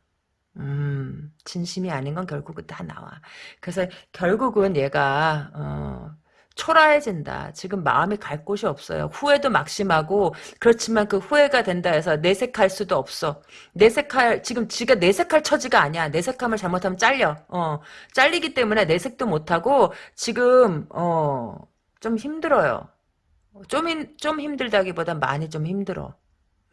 Speaker 1: 음, 진심이 아닌 건 결국은 다 나와. 그래서 결국은 얘가 어, 초라해진다. 지금 마음이 갈 곳이 없어요. 후회도 막심하고 그렇지만 그 후회가 된다 해서 내색할 수도 없어. 내색할 지금 지가 내색할 처지가 아니야. 내색함을 잘못하면 잘려. 어. 잘리기 때문에 내색도 못 하고 지금 어 좀 힘들어요. 좀좀 좀 힘들다기보단 많이 좀 힘들어.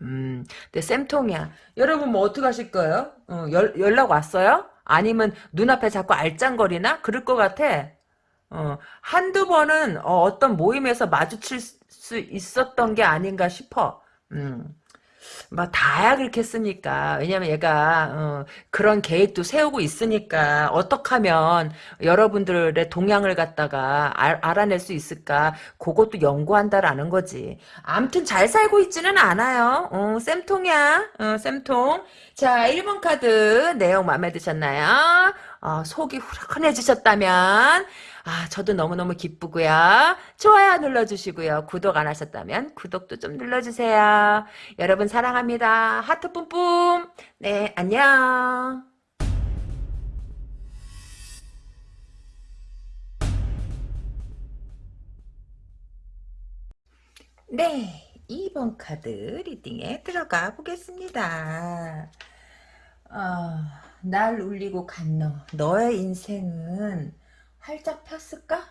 Speaker 1: 음. 근데 쌤통이야. 여러분 뭐 어떻게 하실 거예요? 어, 연, 연락 왔어요? 아니면 눈앞에 자꾸 알짱거리나? 그럴 것 같아. 어, 한두 번은 어, 떤 모임에서 마주칠 수 있었던 게 아닌가 싶어. 음. 막 뭐, 다야 그렇겠습니까 왜냐면 얘가 어, 그런 계획도 세우고 있으니까 어떻게 하면 여러분들의 동향을 갖다가 알, 아낼수 있을까 그것도 연구한다라는 거지 암튼 잘 살고 있지는 않아요 어, 쌤통이야 어, 쌤통 자 1번 카드 내용 마음에 드셨나요? 어, 속이 후련해지셨다면 아 저도 너무너무 기쁘고요. 좋아요 눌러주시고요. 구독 안 하셨다면 구독도 좀 눌러주세요. 여러분 사랑합니다. 하트 뿜뿜 네 안녕 네, 2번 카드 리딩에 들어가 보겠습니다. 어, 날 울리고 간 너, 너의 인생은 활짝 폈을까?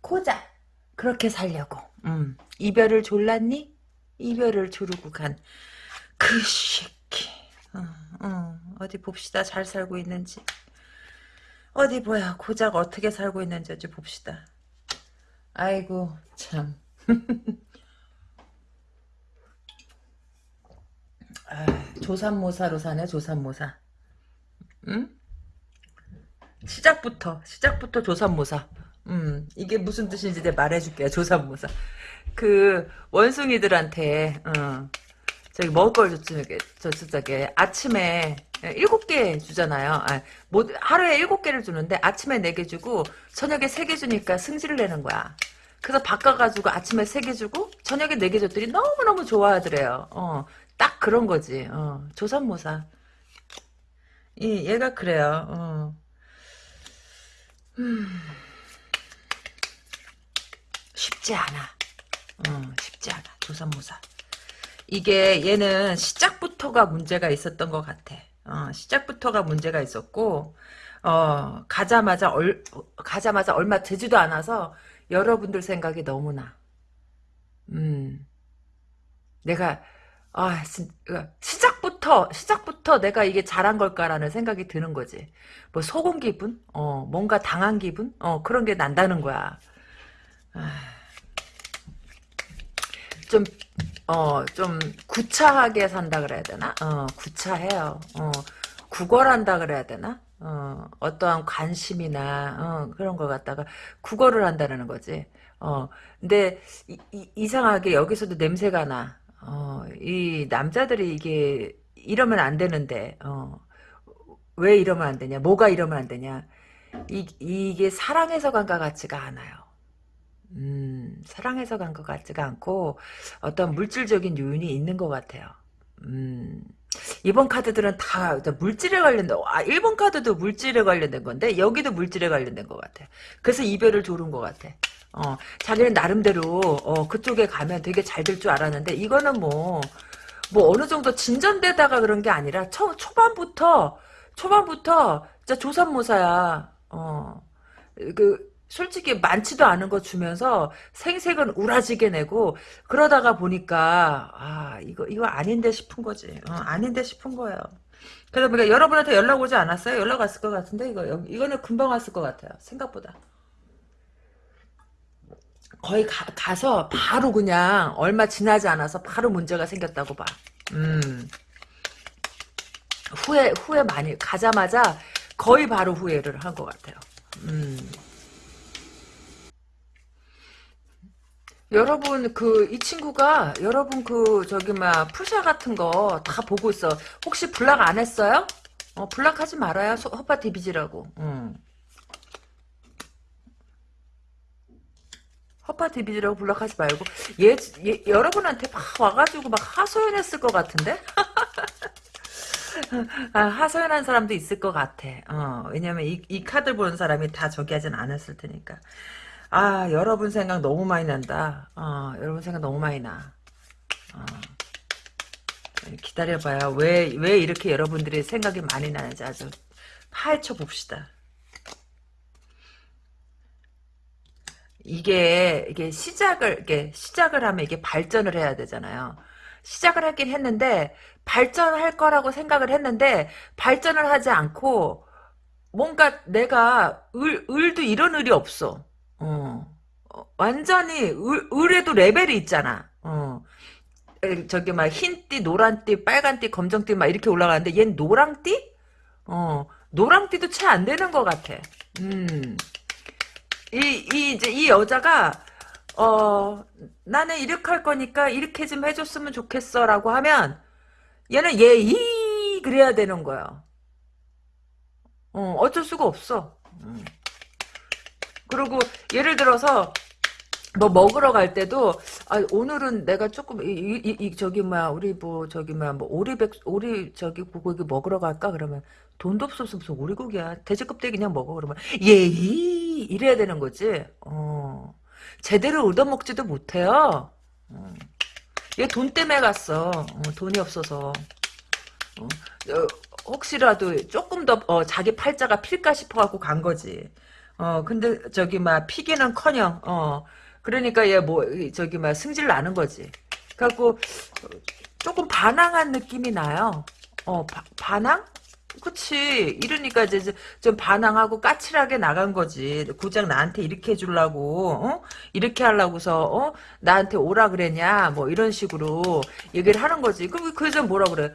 Speaker 1: 고작 그렇게 살려고 음. 이별을 졸랐니? 이별을 조르고 간그 새끼 어, 어. 어디 봅시다 잘 살고 있는지 어디 뭐야 고작 어떻게 살고 있는지 어찌 봅시다 아이고 참 아, 조산모사로 사네 조산모사 응? 시작부터 시작부터 조삼모사. 음 이게 무슨 뜻인지 내가 말해줄게요. 조삼모사. 그 원숭이들한테 어, 저기 먹을 걸 줬으니까 저쪽 아침에 일곱 개 주잖아요. 아, 뭐, 하루에 일곱 개를 주는데 아침에 네 개 주고 저녁에 세 개 주니까 승질을 내는 거야. 그래서 바꿔가지고 아침에 세 개 주고 저녁에 네 개 줬더니 너무너무 좋아하더래요. 어, 딱 그런 거지. 어, 조선모사. 이, 얘가 그래요. 어. 쉽지 않아. 음, 쉽지 않아. 어, 조선무사. 이게 얘는 시작부터가 문제가 있었던 것 같아. 어, 시작부터가 문제가 있었고 어, 가자마자 얼, 가자마자 얼마 되지도 않아서 여러분들 생각이 너무나 음, 내가 아, 진, 그 시작 시작부터 시작부터 내가 이게 잘한 걸까라는 생각이 드는 거지. 뭐 속은 기분, 어 뭔가 당한 기분, 어 그런 게 난다는 거야. 아. 좀 어, 좀 구차하게 산다 그래야 되나? 어, 구차해요. 어, 구걸한다 그래야 되나? 어, 어떠한 관심이나, 어, 그런 걸 갖다가 구걸을 한다는 거지. 어, 근데 이, 이 상하게 여기서도 냄새가 나. 어, 이 남자들이 이게 이러면 안 되는데 어. 왜 이러면 안 되냐 뭐가 이러면 안 되냐 이, 이게 사랑해서 간 것 같지가 않아요 음, 사랑해서 간 것 같지가 않고 어떤 물질적인 요인이 있는 것 같아요 음, 이번 카드들은 다 물질에 관련된 아 1번 카드도 물질에 관련된 건데 여기도 물질에 관련된 것 같아요 그래서 이별을 조른 것 같아 어, 자기는 나름대로 어, 그쪽에 가면 되게 잘 될 줄 알았는데 이거는 뭐뭐 어느 정도 진전되다가 그런 게 아니라 초, 초반부터 초반부터 진짜 조산모사야. 어. 그 솔직히 많지도 않은 거 주면서 생색은 우라지게 내고 그러다가 보니까 아 이거 이거 아닌데 싶은 거지. 어, 아닌데 싶은 거예요. 그래서 보니까 여러분한테 연락 오지 않았어요? 연락 왔을 것 같은데 이거 이거는 금방 왔을 것 같아요. 생각보다. 거의 가, 서 바로 그냥 얼마 지나지 않아서 바로 문제가 생겼다고 봐. 음. 후회 후회 많이 가자마자 거의 바로 후회를 한 것 같아요. 음. 여러분 그 이 친구가 여러분 그 저기 막 풀샤 같은 거 다 보고 있어. 혹시 블락 안 했어요? 어 블락하지 말아요. 허파 디비지라고. 음. 허파티 비디라고 불락하지 말고 얘, 얘 여러분한테 막 와가지고 막 하소연했을 것 같은데? 아, 하소연한 사람도 있을 것 같아. 어, 왜냐면 이, 이 카드 보는 사람이 다 저기 하진 않았을 테니까. 아, 여러분 생각 너무 많이 난다. 어, 여러분 생각 너무 많이 나. 어. 기다려봐요. 왜, 왜 이렇게 여러분들이 생각이 많이 나는지 아주 파헤쳐 봅시다. 이게 이게 시작을 이게 시작을 하면 이게 발전을 해야 되잖아요. 시작을 하긴 했는데 발전할 거라고 생각을 했는데 발전을 하지 않고 뭔가 내가 을 을도 이런 을이 없어. 어. 어 완전히 을, 을에도 레벨이 있잖아. 어. 저기 막 흰띠, 노란띠, 빨간띠, 검정띠 막 이렇게 올라가는데 얜 노랑띠? 어. 노랑띠도 채 안 되는 것 같아. 음. 이, 이, 이제 이 여자가, 어, 나는 이렇게 할 거니까 이렇게 좀 해줬으면 좋겠어. 라고 하면, 얘는 예의, 그래야 되는 거야. 어, 어쩔 수가 없어. 음. 그리고 예를 들어서 뭐 먹으러 갈 때도 아 오늘은 내가 조금 이, 이, 이 저기 뭐야 우리 뭐 저기 뭐야 뭐 오리백 오리 저기 고기 먹으러 갈까 그러면 돈도 없어서 무슨 오리고기야. 돼지껍데기 그냥 먹어. 그러면 예이 이래야 되는 거지. 어. 제대로 얻어먹지도 못해요. 어. 얘돈 때문에 갔어. 어, 돈이 없어서. 어, 혹시라도 조금 더 어, 자기 팔자가 필까 싶어갖고 간 거지. 어 근데 저기 막 피기는커녕 어 그러니까 얘 뭐 저기 막 승질 나는 거지. 그래갖고 조금 반항한 느낌이 나요. 어 바, 반항? 그치. 이러니까 이제 좀 반항하고 까칠하게 나간 거지. 고작 나한테 이렇게 해주려고, 어? 이렇게 하려고서, 어? 나한테 오라 그랬냐? 뭐 이런 식으로 얘기를 하는 거지. 그럼 그 여자는 뭐라 그래?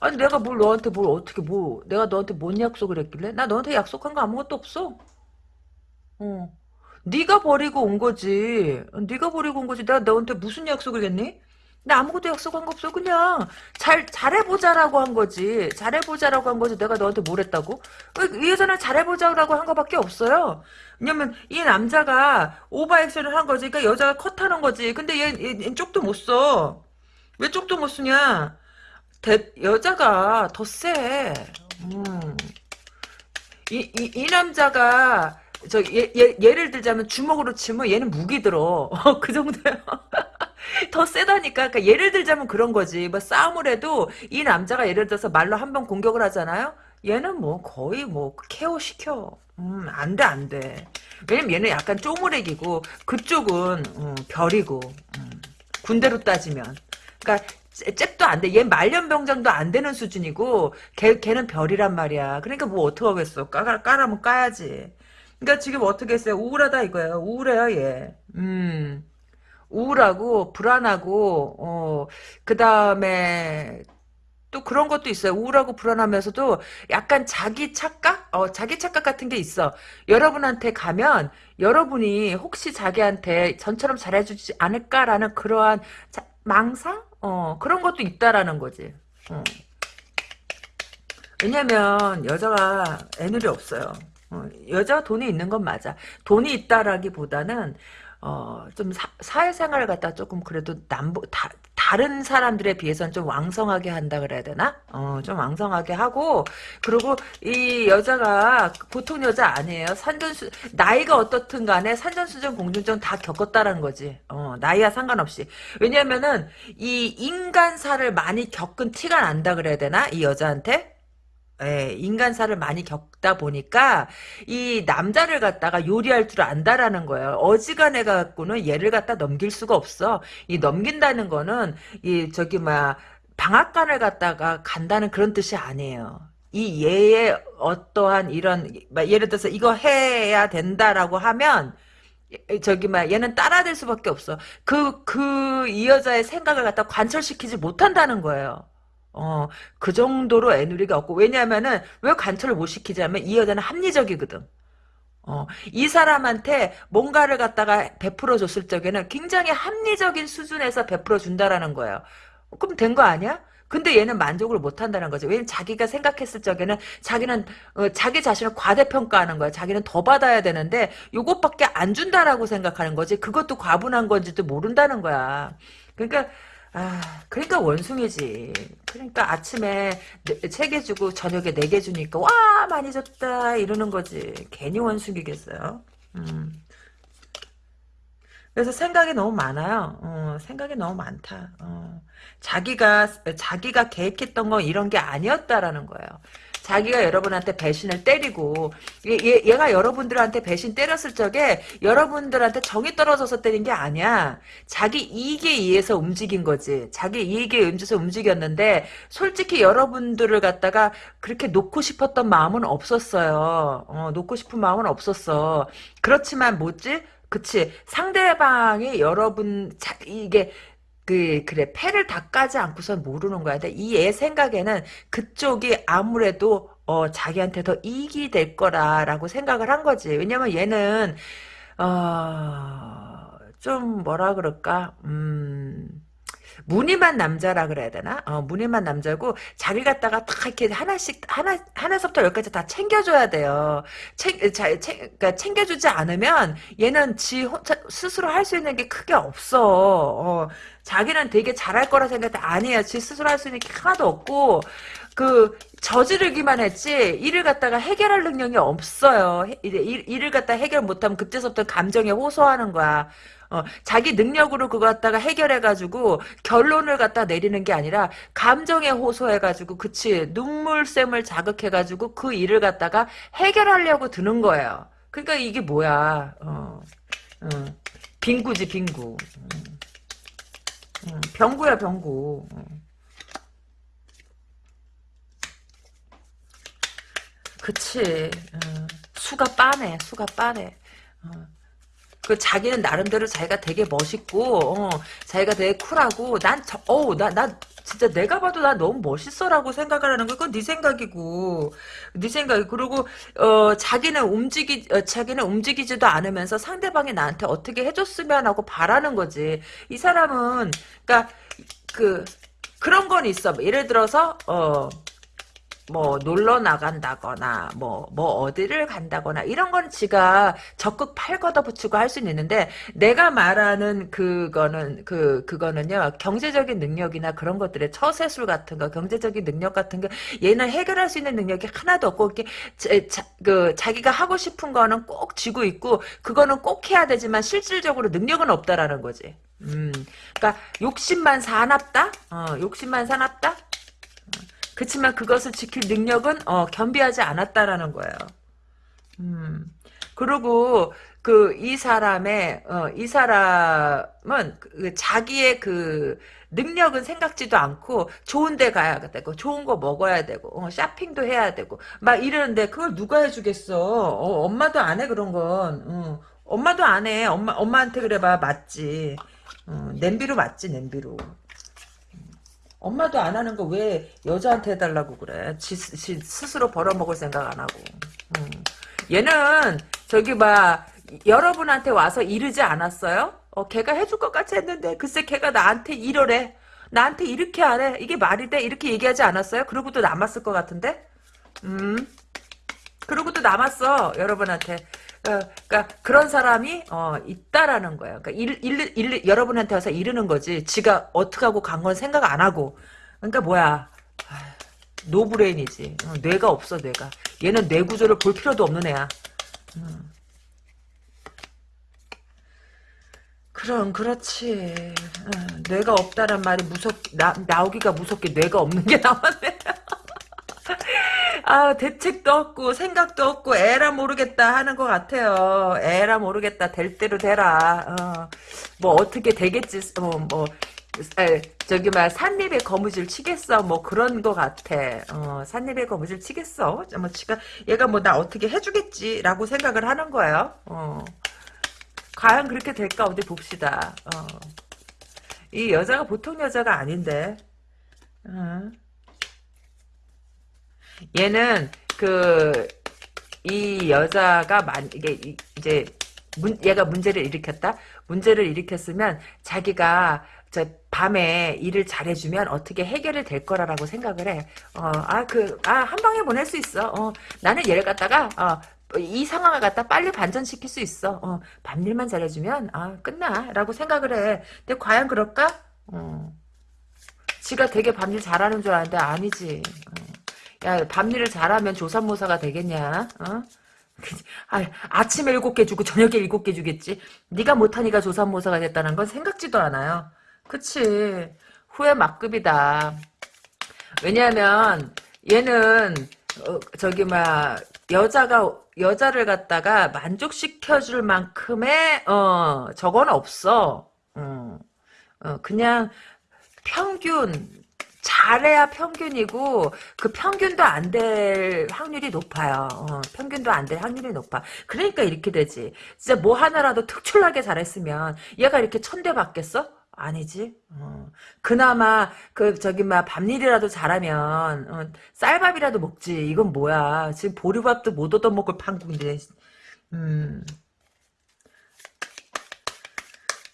Speaker 1: 아니, 내가 뭘 너한테 뭘 어떻게 뭐, 내가 너한테 뭔 약속을 했길래? 나 너한테 약속한 거 아무것도 없어. 어. 네가 버리고 온 거지. 네가 버리고 온 거지. 내가 너한테 무슨 약속을 했니? 근데 아무것도 약속한 거 없어. 그냥 잘 잘해보자라고 한 거지. 잘해보자라고 한 거지. 내가 너한테 뭘 했다고? 이 여자는 잘해보자라고 한 거밖에 없어요. 왜냐면 이 남자가 오버액션을 한 거지. 그러니까 여자가 컷하는 거지. 근데 얘, 얘 쪽도 못 써. 왜 쪽도 못 쓰냐? 대, 여자가 더 쎄. 음. 이, 이, 이 남자가 저 예, 예, 예를 들자면 주먹으로 치면 얘는 무기 들어. 어, 그 정도야. 더 세다니까. 그러니까 예를 들자면 그런 거지. 뭐 싸움을 해도 이 남자가 예를 들어서 말로 한 번 공격을 하잖아요. 얘는 뭐 거의 뭐 케어 시켜. 음, 안 돼, 안 돼. 왜냐면 얘는 약간 쪼무레기고, 그쪽은, 음, 별이고, 음, 군대로 따지면. 그니까, 잽도 안 돼. 얘 말년병장도 안 되는 수준이고, 걔, 걔는 별이란 말이야. 그러니까 뭐 어떡하겠어. 까라, 까라면 까야지. 그러니까 지금 어떻게 했어요? 우울하다 이거예요. 우울해요, 얘. 음. 우울하고 불안하고 어 그다음에 또 그런 것도 있어요. 우울하고 불안하면서도 약간 자기 착각? 어, 자기 착각 같은 게 있어. 여러분한테 가면 여러분이 혹시 자기한테 전처럼 잘해주지 않을까라는 그러한 자, 망상? 어, 그런 것도 있다라는 거지. 어. 왜냐면 여자가 애늘이 없어요. 어, 여자 돈이 있는 건 맞아. 돈이 있다라기보다는 어, 좀 사, 회생활을 갖다 조금 그래도 남보, 다, 다른 사람들에 비해서는 좀 왕성하게 한다 그래야 되나? 어, 좀 왕성하게 하고, 그리고 이 여자가 보통 여자 아니에요. 산전수, 나이가 어떻든 간에 산전수전 공중전 다 겪었다라는 거지. 어, 나이와 상관없이. 왜냐면은 이 인간사를 많이 겪은 티가 난다 그래야 되나? 이 여자한테? 예, 인간사를 많이 겪다 보니까 이 남자를 갖다가 요리할 줄 안다라는 거예요. 어지간해 갖고는 얘를 갖다 넘길 수가 없어. 이 넘긴다는 거는 이 저기 뭐야 방앗간을 갖다가 간다는 그런 뜻이 아니에요. 이 얘의 어떠한 이런 예를 들어서 이거 해야 된다라고 하면 저기 막 얘는 따라될 수밖에 없어. 그 그 이 여자의 생각을 갖다 관철시키지 못한다는 거예요. 어, 그 정도로 애누리가 없고, 왜냐면은, 왜 관철을 못 시키자면, 이 여자는 합리적이거든. 어, 이 사람한테 뭔가를 갖다가 베풀어 줬을 적에는 굉장히 합리적인 수준에서 베풀어 준다라는 거예요. 그럼 된 거 아니야? 근데 얘는 만족을 못 한다는 거죠. 왜냐면 자기가 생각했을 적에는 자기는 어, 자기 자신을 과대평가하는 거야. 자기는 더 받아야 되는데 요것밖에 안 준다라고 생각하는 거지. 그것도 과분한 건지도 모른다는 거야. 그러니까 아, 그러니까 원숭이지. 그러니까 아침에 책개 네, 주고 저녁에 네 개 주니까 와 많이 줬다 이러는 거지. 괜히 원숭이겠어요. 음. 그래서 생각이 너무 많아요. 어, 생각이 너무 많다. 어. 자기가 자기가 계획했던 건 이런 게 아니었다라는 거예요. 자기가 여러분한테 배신을 때리고 얘, 얘가 여러분들한테 배신 때렸을 적에 여러분들한테 정이 떨어져서 때린 게 아니야. 자기 이익에 의해서 움직인 거지. 자기 이익에 의해서 움직였는데 솔직히 여러분들을 갖다가 그렇게 놓고 싶었던 마음은 없었어요. 어, 놓고 싶은 마음은 없었어. 그렇지만 뭐지? 그치 상대방이 여러분 자, 이게 그, 그래, 폐를닦아지 않고선 모르는 거야. 이 애 생각에는 그쪽이 아무래도, 어, 자기한테 더 이익이 될 거라라고 생각을 한 거지. 왜냐면 얘는, 어, 좀 뭐라 그럴까, 음, 무늬만 남자라 그래야 되나? 어, 무늬만 남자고 자리 갖다가 다 이렇게 하나씩 하나 하나서부터 열까지 다 챙겨줘야 돼요. 챙, 자, 챙, 그러니까 챙겨주지 않으면 얘는 지 혼자, 스스로 할 수 있는 게 크게 없어. 어, 자기는 되게 잘할 거라 생각해 아니야. 지 스스로 할 수 있는 게 하나도 없고 그 저지르기만 했지 일을 갖다가 해결할 능력이 없어요. 일, 일을 갖다 해결 못하면 그때서부터 감정에 호소하는 거야. 어, 자기 능력으로 그거 갖다가 해결해가지고 결론을 갖다 내리는 게 아니라 감정에 호소해가지고 그치 눈물샘을 자극해가지고 그 일을 갖다가 해결하려고 드는 거예요. 그러니까 이게 뭐야? 어, 어. 빙구지 빙구. 음. 음, 병구야 병구. 음. 그치. 어, 수가 빠네. 수가 빠네. 어. 그 자기는 나름대로 자기가 되게 멋있고 어, 자기가 되게 쿨하고 난 저, 어우 나나 진짜 내가 봐도 나 너무 멋있어라고 생각을 하는 거 그건 네 생각이고 네 생각이 그리고 어 자기는 움직이 어, 자기는 움직이지도 않으면서 상대방이 나한테 어떻게 해줬으면 하고 바라는 거지 이 사람은 그러니까 그 그런 건 있어 예를 들어서 어뭐 놀러 나간다거나 뭐뭐 뭐 어디를 간다거나 이런 건 지가 적극 팔 걷어붙이고 할 수는 있는데 내가 말하는 그거는 그 그거는요 경제적인 능력이나 그런 것들의 처세술 같은 거 경제적인 능력 같은 거 얘는 해결할 수 있는 능력이 하나도 없고 이렇게 자, 그 자기가 하고 싶은 거는 꼭 쥐고 있고 그거는 꼭 해야 되지만 실질적으로 능력은 없다라는 거지. 음, 그러니까 욕심만 사납다. 어, 욕심만 사납다. 그렇지만 그것을 지킬 능력은 어, 겸비하지 않았다라는 거예요. 음. 그리고 그 이 사람의 어, 이 사람은 그, 그 자기의 그 능력은 생각지도 않고 좋은 데 가야 되고 좋은 거 먹어야 되고 어, 쇼핑도 해야 되고 막 이러는데 그걸 누가 해주겠어 어, 엄마도 안 해 그런 건 엄마도 안해 엄마, 엄마한테 그래봐 맞지 냄비로 맞지 냄비로 엄마도 안 하는 거 왜 여자한테 해달라고 그래? 지, 지 스스로 벌어먹을 생각 안 하고. 음. 얘는 저기 막 여러분한테 와서 이르지 않았어요? 어, 걔가 해줄 것 같이 했는데 글쎄 걔가 나한테 이러래. 나한테 이렇게 안 해. 이게 말이 돼? 이렇게 얘기하지 않았어요? 그러고도 남았을 것 같은데? 음. 그러고도 남았어 여러분한테 어, 그러니까 그런 사람이 어, 있다라는 거야. 그러니까 일, 일, 일, 여러분한테 와서 이르는 거지. 지가 어떻게 하고 간 건 생각 안 하고. 그러니까 뭐야? 노브레인이지. 어, 뇌가 없어 뇌가. 얘는 뇌 구조를 볼 필요도 없는 애야. 음. 그럼 그렇지. 어, 뇌가 없다란 말이 무섭 나, 나오기가 무섭게 뇌가 없는 게 나왔네. 아 대책도 없고 생각도 없고 애라 모르겠다 하는 것 같아요. 애라 모르겠다 될 대로 되라. 어, 뭐 어떻게 되겠지. 어, 뭐 에, 저기 막 산립에 거무줄 치겠어 뭐 그런 거 같아 어, 산립에 거무줄 치겠어 뭐 지가 얘가 뭐 나 어떻게 해주겠지라고 생각을 하는 거예요 어. 과연 그렇게 될까 어디 봅시다 어. 이 여자가 보통 여자가 아닌데 어. 얘는 그 이 여자가 만 이게 이제 문, 얘가 문제를 일으켰다. 문제를 일으켰으면 자기가 저 밤에 일을 잘해주면 어떻게 해결이 될 거라라고 생각을 해. 어, 아, 그, 아, 한 방에 보낼 수 있어. 어, 나는 얘를 갖다가, 어, 이 상황을 갖다 빨리 반전시킬 수 있어. 어, 밤일만 잘해주면, 아, 끝나. 라고 생각을 해. 근데 과연 그럴까? 어, 지가 되게 밤일 잘하는 줄 아는데 아니지. 어. 야, 밤일을 잘하면 조산모사가 되겠냐? 어? 아, 아침에 일곱 개 주고 저녁에 일곱 개 주겠지. 네가 못하니까 조산모사가 됐다는 건 생각지도 않아요. 그치. 후회 막급이다. 왜냐하면 얘는 어, 저기 막 여자가 여자를 갖다가 만족시켜줄 만큼의 어 저건 없어. 어, 어 그냥 평균 잘해야 평균이고 그 평균도 안 될 확률이 높아요. 어, 평균도 안 될 확률이 높아. 그러니까 이렇게 되지. 진짜 뭐 하나라도 특출나게 잘했으면 얘가 이렇게 천대 받겠어? 아니지. 어. 그나마 그 저기 막 밤일이라도 잘하면 어, 쌀밥이라도 먹지. 이건 뭐야? 지금 보리밥도 못 얻어 먹을 판국인데. 음.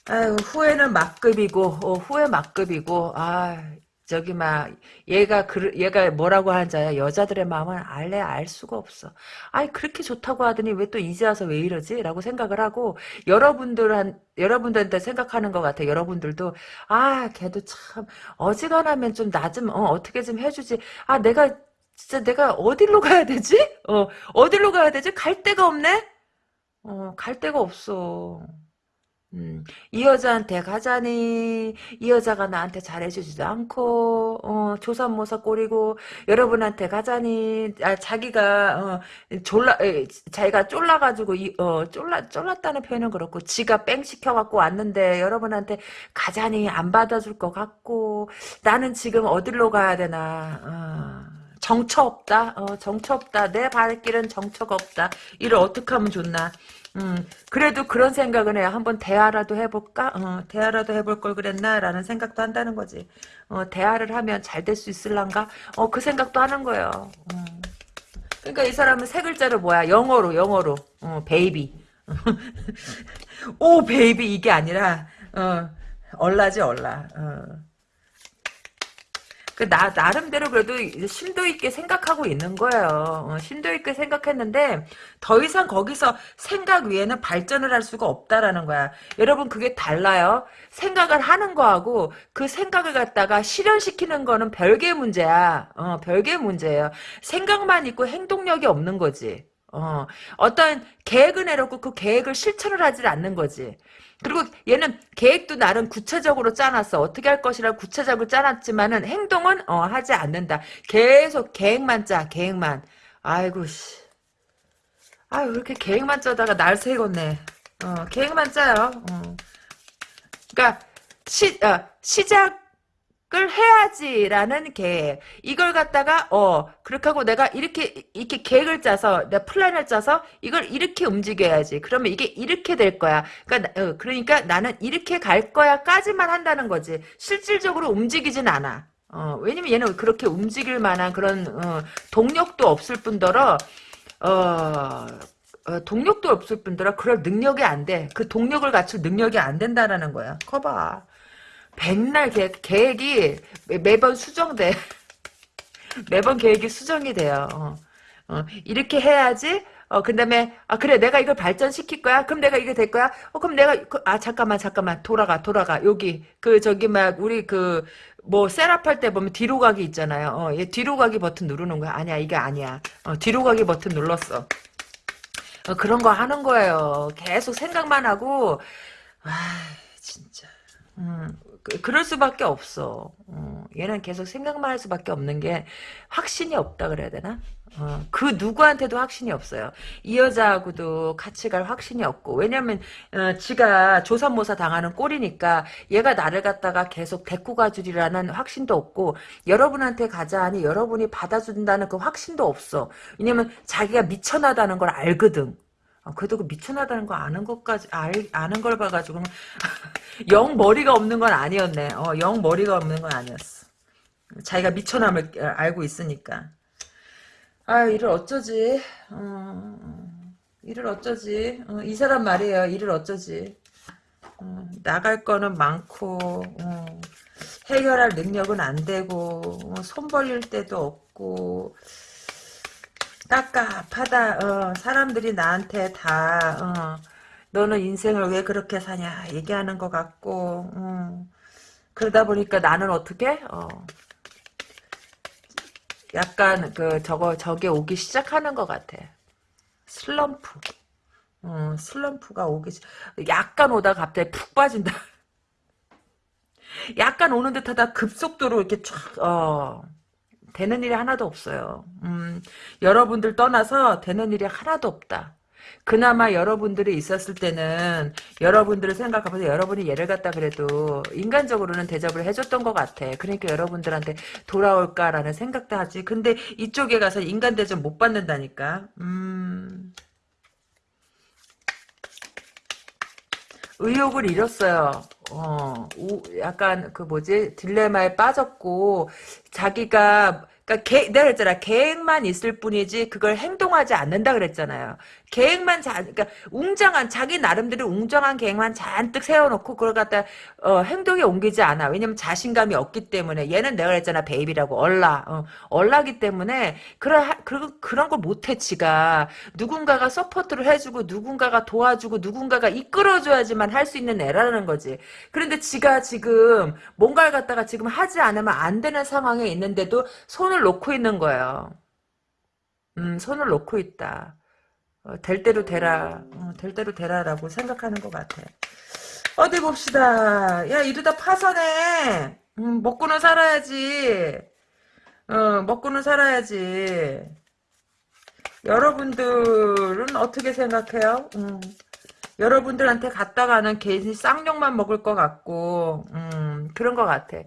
Speaker 1: 아유, 후회는 막급이고 어, 후회 막급이고 아 저기 막 얘가 그 얘가 뭐라고 하는 자야 여자들의 마음은 알래 알 수가 없어. 아니 그렇게 좋다고 하더니 왜 또 이제 와서 왜 이러지?라고 생각을 하고 여러분들한 여러분들한테 생각하는 것 같아. 여러분들도 아 걔도 참 어지간하면 좀 나좀 어, 어떻게 좀 해주지. 아 내가 진짜 내가 어디로 가야 되지? 어 어디로 가야 되지? 갈 데가 없네. 어갈 데가 없어. 음, 이 여자한테 가자니 이 여자가 나한테 잘해주지도 않고 어, 조산모사 꼬리고 여러분한테 가자니 아, 자기가 어, 졸라 에, 자기가 쫄라가지고 이, 어, 쫄라 쫄랐다는 표현은 그렇고 지가 뺑 시켜갖고 왔는데 여러분한테 가자니 안 받아줄 것 같고 나는 지금 어디로 가야 되나 어, 정처 없다 어, 정처 없다 내 발길은 정처가 없다 이를 어떻게 하면 좋나 음, 그래도 그런 생각은 해요. 한번 대화라도 해볼까? 어, 대화라도 해볼 걸 그랬나라는 생각도 한다는 거지. 어, 대화를 하면 잘 될 수 있을란가? 어, 그 생각도 하는 거예요. 음. 그러니까 이 사람은 세 글자로 뭐야? 영어로, 영어로. 어, 베이비. 오, 베이비 이게 아니라 어, 얼라지 얼라. 얼 어. 그 나, 나름대로 그래도 심도 있게 생각하고 있는 거예요. 어, 심도 있게 생각했는데 더 이상 거기서 생각 위에는 발전을 할 수가 없다라는 거야. 여러분 그게 달라요. 생각을 하는 거하고 그 생각을 갖다가 실현시키는 거는 별개의 문제야. 어, 별개의 문제예요. 생각만 있고 행동력이 없는 거지. 어, 어떤 계획은 해놓고 그 계획을 실천을 하지 않는 거지. 그리고 얘는 계획도 나름 구체적으로 짜놨어. 어떻게 할 것이라 구체적으로 짜놨지만은 행동은 어, 하지 않는다. 계속 계획만 짜, 계획만. 아이고 씨. 아유 이렇게 계획만 짜다가 날 새겠네. 어, 계획만 짜요. 어. 그러니까 시, 어, 시작 을 해야지라는 계획 이걸 갖다가 어 그렇게 하고 내가 이렇게 이렇게 계획을 짜서 내 플랜을 짜서 이걸 이렇게 움직여야지 그러면 이게 이렇게 될 거야 그러니까 어, 그러니까 나는 이렇게 갈 거야까지만 한다는 거지 실질적으로 움직이진 않아 어 왜냐면 얘는 그렇게 움직일 만한 그런 어, 동력도 없을 뿐더러 어 어, 동력도 없을 뿐더러 그럴 능력이 안 돼. 그 동력을 갖출 능력이 안 된다라는 거야. 커봐. 백날 계획, 계획이 매번 수정돼. 매번 계획이 수정이 돼요. 어, 어, 이렇게 해야지. 어, 그 다음에, 아, 그래, 내가 이걸 발전시킬 거야? 그럼 내가 이게 될 거야? 어, 그럼 내가, 그, 아, 잠깐만, 잠깐만, 돌아가, 돌아가, 여기. 그, 저기, 막, 우리 그, 뭐, 셋업 할때 보면 뒤로 가기 있잖아요. 어, 얘 뒤로 가기 버튼 누르는 거야. 아니야, 이게 아니야. 어, 뒤로 가기 버튼 눌렀어. 어, 그런 거 하는 거예요. 계속 생각만 하고, 아, 진짜. 음, 그, 그럴 수밖에 없어. 어, 얘는 계속 생각만 할 수밖에 없는 게 확신이 없다 그래야 되나? 어, 그 누구한테도 확신이 없어요. 이 여자하고도 같이 갈 확신이 없고 왜냐면 어, 지가 조산모사 당하는 꼴이니까 얘가 나를 갖다가 계속 데리고 가주리라는 확신도 없고 여러분한테 가자 하니 여러분이 받아준다는 그 확신도 없어. 왜냐면 자기가 미쳐나다는 걸 알거든. 아, 그래도 그미쳐나다는거 아는 것까지 알, 아는 걸 봐가지고 영 머리가 없는 건 아니었네. 어, 영 머리가 없는 건 아니었어. 자기가 미천함을 알고 있으니까. 아 이를 어쩌지? 어, 이를 어쩌지? 어, 이 사람 말이에요. 이를 어쩌지? 어, 나갈 거는 많고 어, 해결할 능력은 안 되고 어, 손 벌릴 때도 없고 깝깝하다. 어, 사람들이 나한테 다 어, 너는 인생을 왜 그렇게 사냐 얘기하는 것 같고 음. 그러다 보니까 나는 어떻게 어, 약간 그 저거 저게 오기 시작하는 것 같아. 슬럼프. 음, 슬럼프가 오기 약간 오다 갑자기 푹 빠진다. 약간 오는 듯하다 급속도로 이렇게 촥 어. 되는 일이 하나도 없어요. 음, 여러분들 떠나서 되는 일이 하나도 없다. 그나마 여러분들이 있었을 때는 여러분들을 생각하면서 여러분이 예를 갖다 그래도 인간적으로는 대접을 해줬던 것 같아. 그러니까 여러분들한테 돌아올까라는 생각도 하지. 근데 이쪽에 가서 인간 대접 못 받는다니까. 음... 의욕을 잃었어요. 어, 우, 약간 그 뭐지 딜레마에 빠졌고 자기가 그러니까 계, 내가 그랬잖아 계획만 있을 뿐이지 그걸 행동하지 않는다 그랬잖아요. 계획만 자, 그러니까 웅장한 자기 나름대로 웅장한 계획만 잔뜩 세워놓고 그걸 갖다 어, 행동에 옮기지 않아. 왜냐면 자신감이 없기 때문에 얘는 내가 했잖아 베이비라고 얼라 어, 얼라기 때문에 그런 그런 그런 걸 못해 지가 누군가가 서포트를 해주고 누군가가 도와주고 누군가가 이끌어줘야지만 할 수 있는 애라는 거지. 그런데 지가 지금 뭔가를 갖다가 지금 하지 않으면 안 되는 상황에 있는데도 손을 놓고 있는 거예요. 음, 손을 놓고 있다. 어, 될 대로 되라 어, 될 대로 되라라고 생각하는 것 같아 어디 봅시다 야 이러다 파산해 음, 먹고는 살아야지 어, 먹고는 살아야지 여러분들은 어떻게 생각해요? 음, 여러분들한테 갔다가는 괜히 쌍욕만 먹을 것 같고 음, 그런 것 같아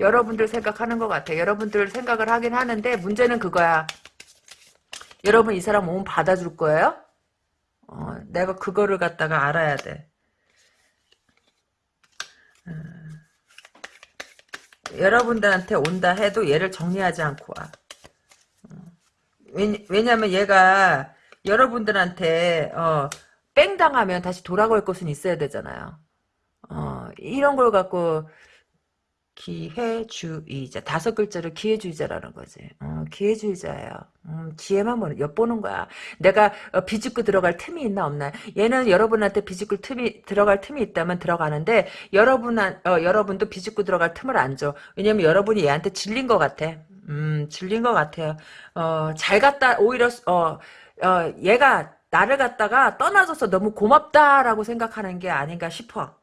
Speaker 1: 여러분들 생각하는 것 같아 여러분들 생각을 하긴 하는데 문제는 그거야 여러분 이 사람 몸 받아줄 거예요? 어, 내가 그거를 갖다가 알아야 돼. 어, 여러분들한테 온다 해도 얘를 정리하지 않고 와. 어, 왜냐, 왜냐면 얘가 여러분들한테 어, 뺑당하면 다시 돌아갈 것은 있어야 되잖아요. 어, 이런 걸 갖고 기회주의자. 다섯 글자로 기회주의자라는 거지. 어, 기회주의자예요. 음, 기회만 보는, 엿보는 거야. 내가 어, 비집고 들어갈 틈이 있나 없나. 얘는 여러분한테 비집고 틈이, 들어갈 틈이 있다면 들어가는데, 여러분, 어, 여러분도 비집고 들어갈 틈을 안 줘. 왜냐면 여러분이 얘한테 질린 것 같아. 음, 질린 것 같아요. 어, 잘 갔다, 오히려, 어, 어, 얘가 나를 갖다가 떠나줘서 너무 고맙다라고 생각하는 게 아닌가 싶어.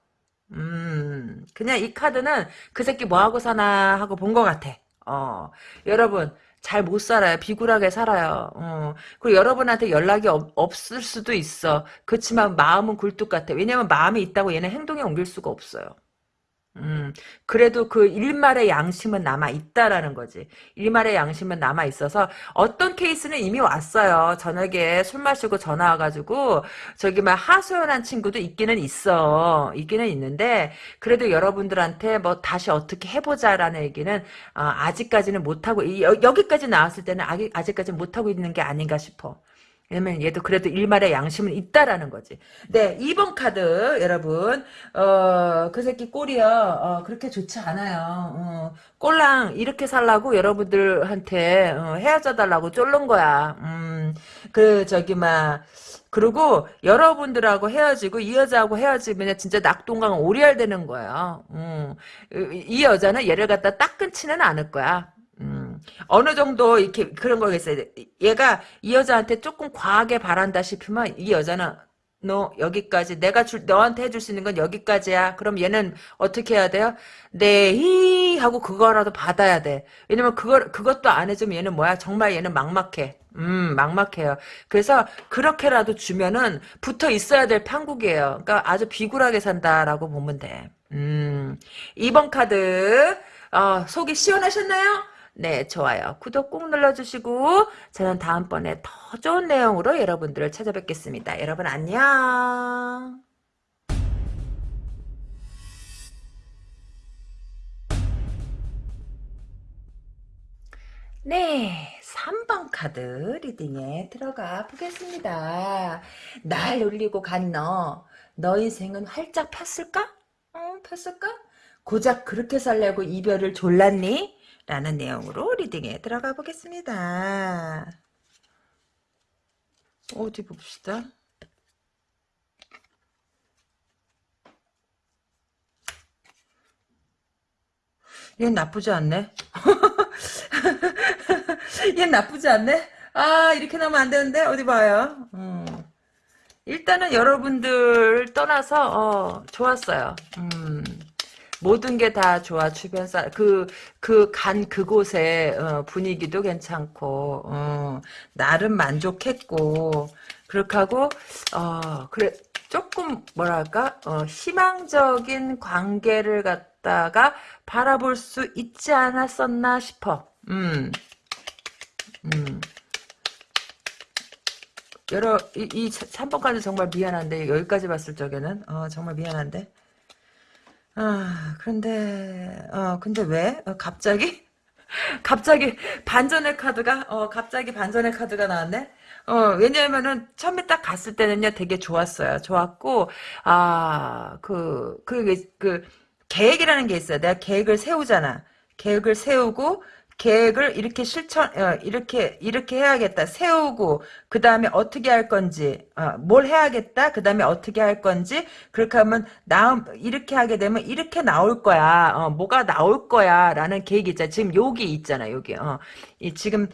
Speaker 1: 음, 그냥 이 카드는 그 새끼 뭐하고 사나 하고 본 것 같아. 어, 여러분. 잘 못 살아요. 비굴하게 살아요. 어. 그리고 여러분한테 연락이 없, 없을 수도 있어. 그렇지만 마음은 굴뚝 같아. 왜냐면 마음이 있다고 얘는 행동에 옮길 수가 없어요. 음, 그래도 그 일말의 양심은 남아있다라는 거지. 일말의 양심은 남아있어서, 어떤 케이스는 이미 왔어요. 저녁에 술 마시고 전화 와가지고, 저기 막 하소연한 친구도 있기는 있어. 있기는 있는데, 그래도 여러분들한테 뭐 다시 어떻게 해보자라는 얘기는, 아, 아직까지는 못하고, 여, 기까지 나왔을 때는 아직, 아직까지 못하고 있는 게 아닌가 싶어. 왜냐면 얘도 그래도 일말의 양심은 있다라는 거지. 네, 2번 카드 여러분. 어, 그 새끼 꼴이요. 어, 그렇게 좋지 않아요. 어, 꼴랑 이렇게 살라고 여러분들한테 어, 헤어져 달라고 쫄른 거야. 음, 그 저기 막 그리고 여러분들하고 헤어지고 이 여자하고 헤어지면 진짜 낙동강 오리알 되는 거예요. 음, 이 여자는 얘를 갖다 딱 끊지는 않을 거야. 어느 정도 이렇게 그런 거겠어요 얘가 이 여자한테 조금 과하게 바란다 싶으면 이 여자는 너 여기까지 내가 줄 너한테 해줄 수 있는 건 여기까지야. 그럼 얘는 어떻게 해야 돼요? 네히 하고 그거라도 받아야 돼. 왜냐면 그걸 그것도 안 해주면 얘는 뭐야? 정말 얘는 막막해. 음, 막막해요. 그래서 그렇게라도 주면은 붙어 있어야 될 판국이에요. 그러니까 아주 비굴하게 산다라고 보면 돼. 음, 이번 카드 어, 속이 시원하셨나요? 네, 좋아요. 구독 꼭 눌러주시고 저는 다음번에 더 좋은 내용으로 여러분들을 찾아뵙겠습니다. 여러분 안녕. 네, 3번 카드 리딩에 들어가 보겠습니다. 날 놀리고 간 너, 너 인생은 활짝 폈을까? 응, 폈을까? 고작 그렇게 살려고 이별을 졸랐니? 라는 내용으로 리딩에 들어가 보겠습니다. 어디 봅시다. 얘는 나쁘지 않네. 얘는 나쁘지 않네. 아 이렇게 나면 안 되는데 어디 봐요. 음. 일단은 여러분들 떠나서 어, 좋았어요. 음. 모든 게 다 좋아 주변 사람 그그 간 그곳의 어, 분위기도 괜찮고 어, 나름 만족했고 그렇게 하고 어 그래 조금 뭐랄까 어, 희망적인 관계를 갖다가 바라볼 수 있지 않았었나 싶어. 음. 음. 여러 이, 이 3번까지 정말 미안한데 여기까지 봤을 적에는 어, 정말 미안한데 아, 그런데, 어, 근데 왜? 어, 갑자기? 갑자기 반전의 카드가, 어, 갑자기 반전의 카드가 나왔네? 어, 왜냐면은 처음에 딱 갔을 때는요, 되게 좋았어요. 좋았고, 아, 그, 그, 그, 계획이라는 게 있어요. 내가 계획을 세우잖아. 계획을 세우고, 계획을 이렇게 실천 어, 이렇게 이렇게 해야겠다 세우고 그 다음에 어떻게 할 건지 어, 뭘 해야겠다 그 다음에 어떻게 할 건지 그렇게 하면 나 이렇게 하게 되면 이렇게 나올 거야 어, 뭐가 나올 거야라는 계획이 있잖아 지금 여기 있잖아 여기 어, 이 지금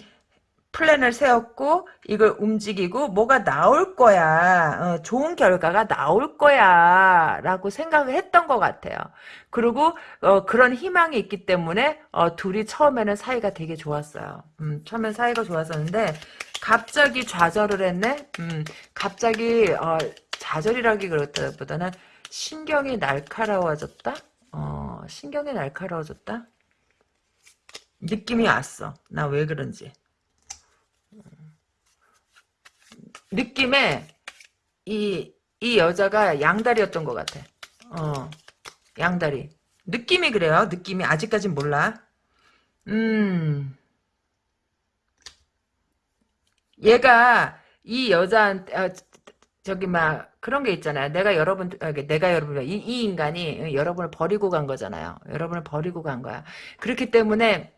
Speaker 1: 플랜을 세웠고 이걸 움직이고 뭐가 나올 거야 어, 좋은 결과가 나올 거야 라고 생각을 했던 것 같아요 그리고 어, 그런 희망이 있기 때문에 어, 둘이 처음에는 사이가 되게 좋았어요 음, 처음엔 사이가 좋았었는데 갑자기 좌절을 했네 음, 갑자기 어, 좌절이라기 그렇다기보다는 신경이 날카로워졌다 어, 신경이 날카로워졌다 느낌이 왔어 나 왜 그런지 느낌에 이, 이 여자가 양다리였던 것 같아. 어, 양다리. 느낌이 그래요. 느낌이. 아직까진 몰라. 음. 얘가 이 여자한테, 아, 저기 막, 그런 게 있잖아요. 내가 여러분, 아, 내가 여러분, 이, 이 인간이 여러분을 버리고 간 거잖아요. 여러분을 버리고 간 거야. 그렇기 때문에,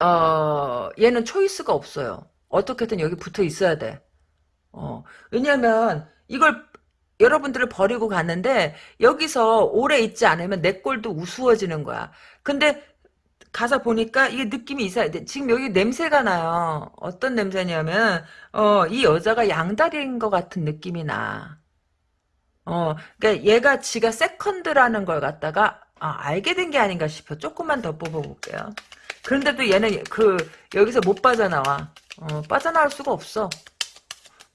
Speaker 1: 어, 얘는 초이스가 없어요. 어떻게든 여기 붙어 있어야 돼. 어, 왜냐면 이걸 여러분들을 버리고 갔는데 여기서 오래 있지 않으면 내 꼴도 우스워지는 거야. 근데 가서 보니까 이게 느낌이 이상해. 지금 여기 냄새가 나요. 어떤 냄새냐면 어, 이 여자가 양다리인 것 같은 느낌이 나. 어, 그러니까 얘가 지가 세컨드라는 걸 갖다가 아, 알게 된 게 아닌가 싶어. 조금만 더 뽑아볼게요. 그런데도 얘는 그 여기서 못 빠져나와. 어, 빠져나올 수가 없어.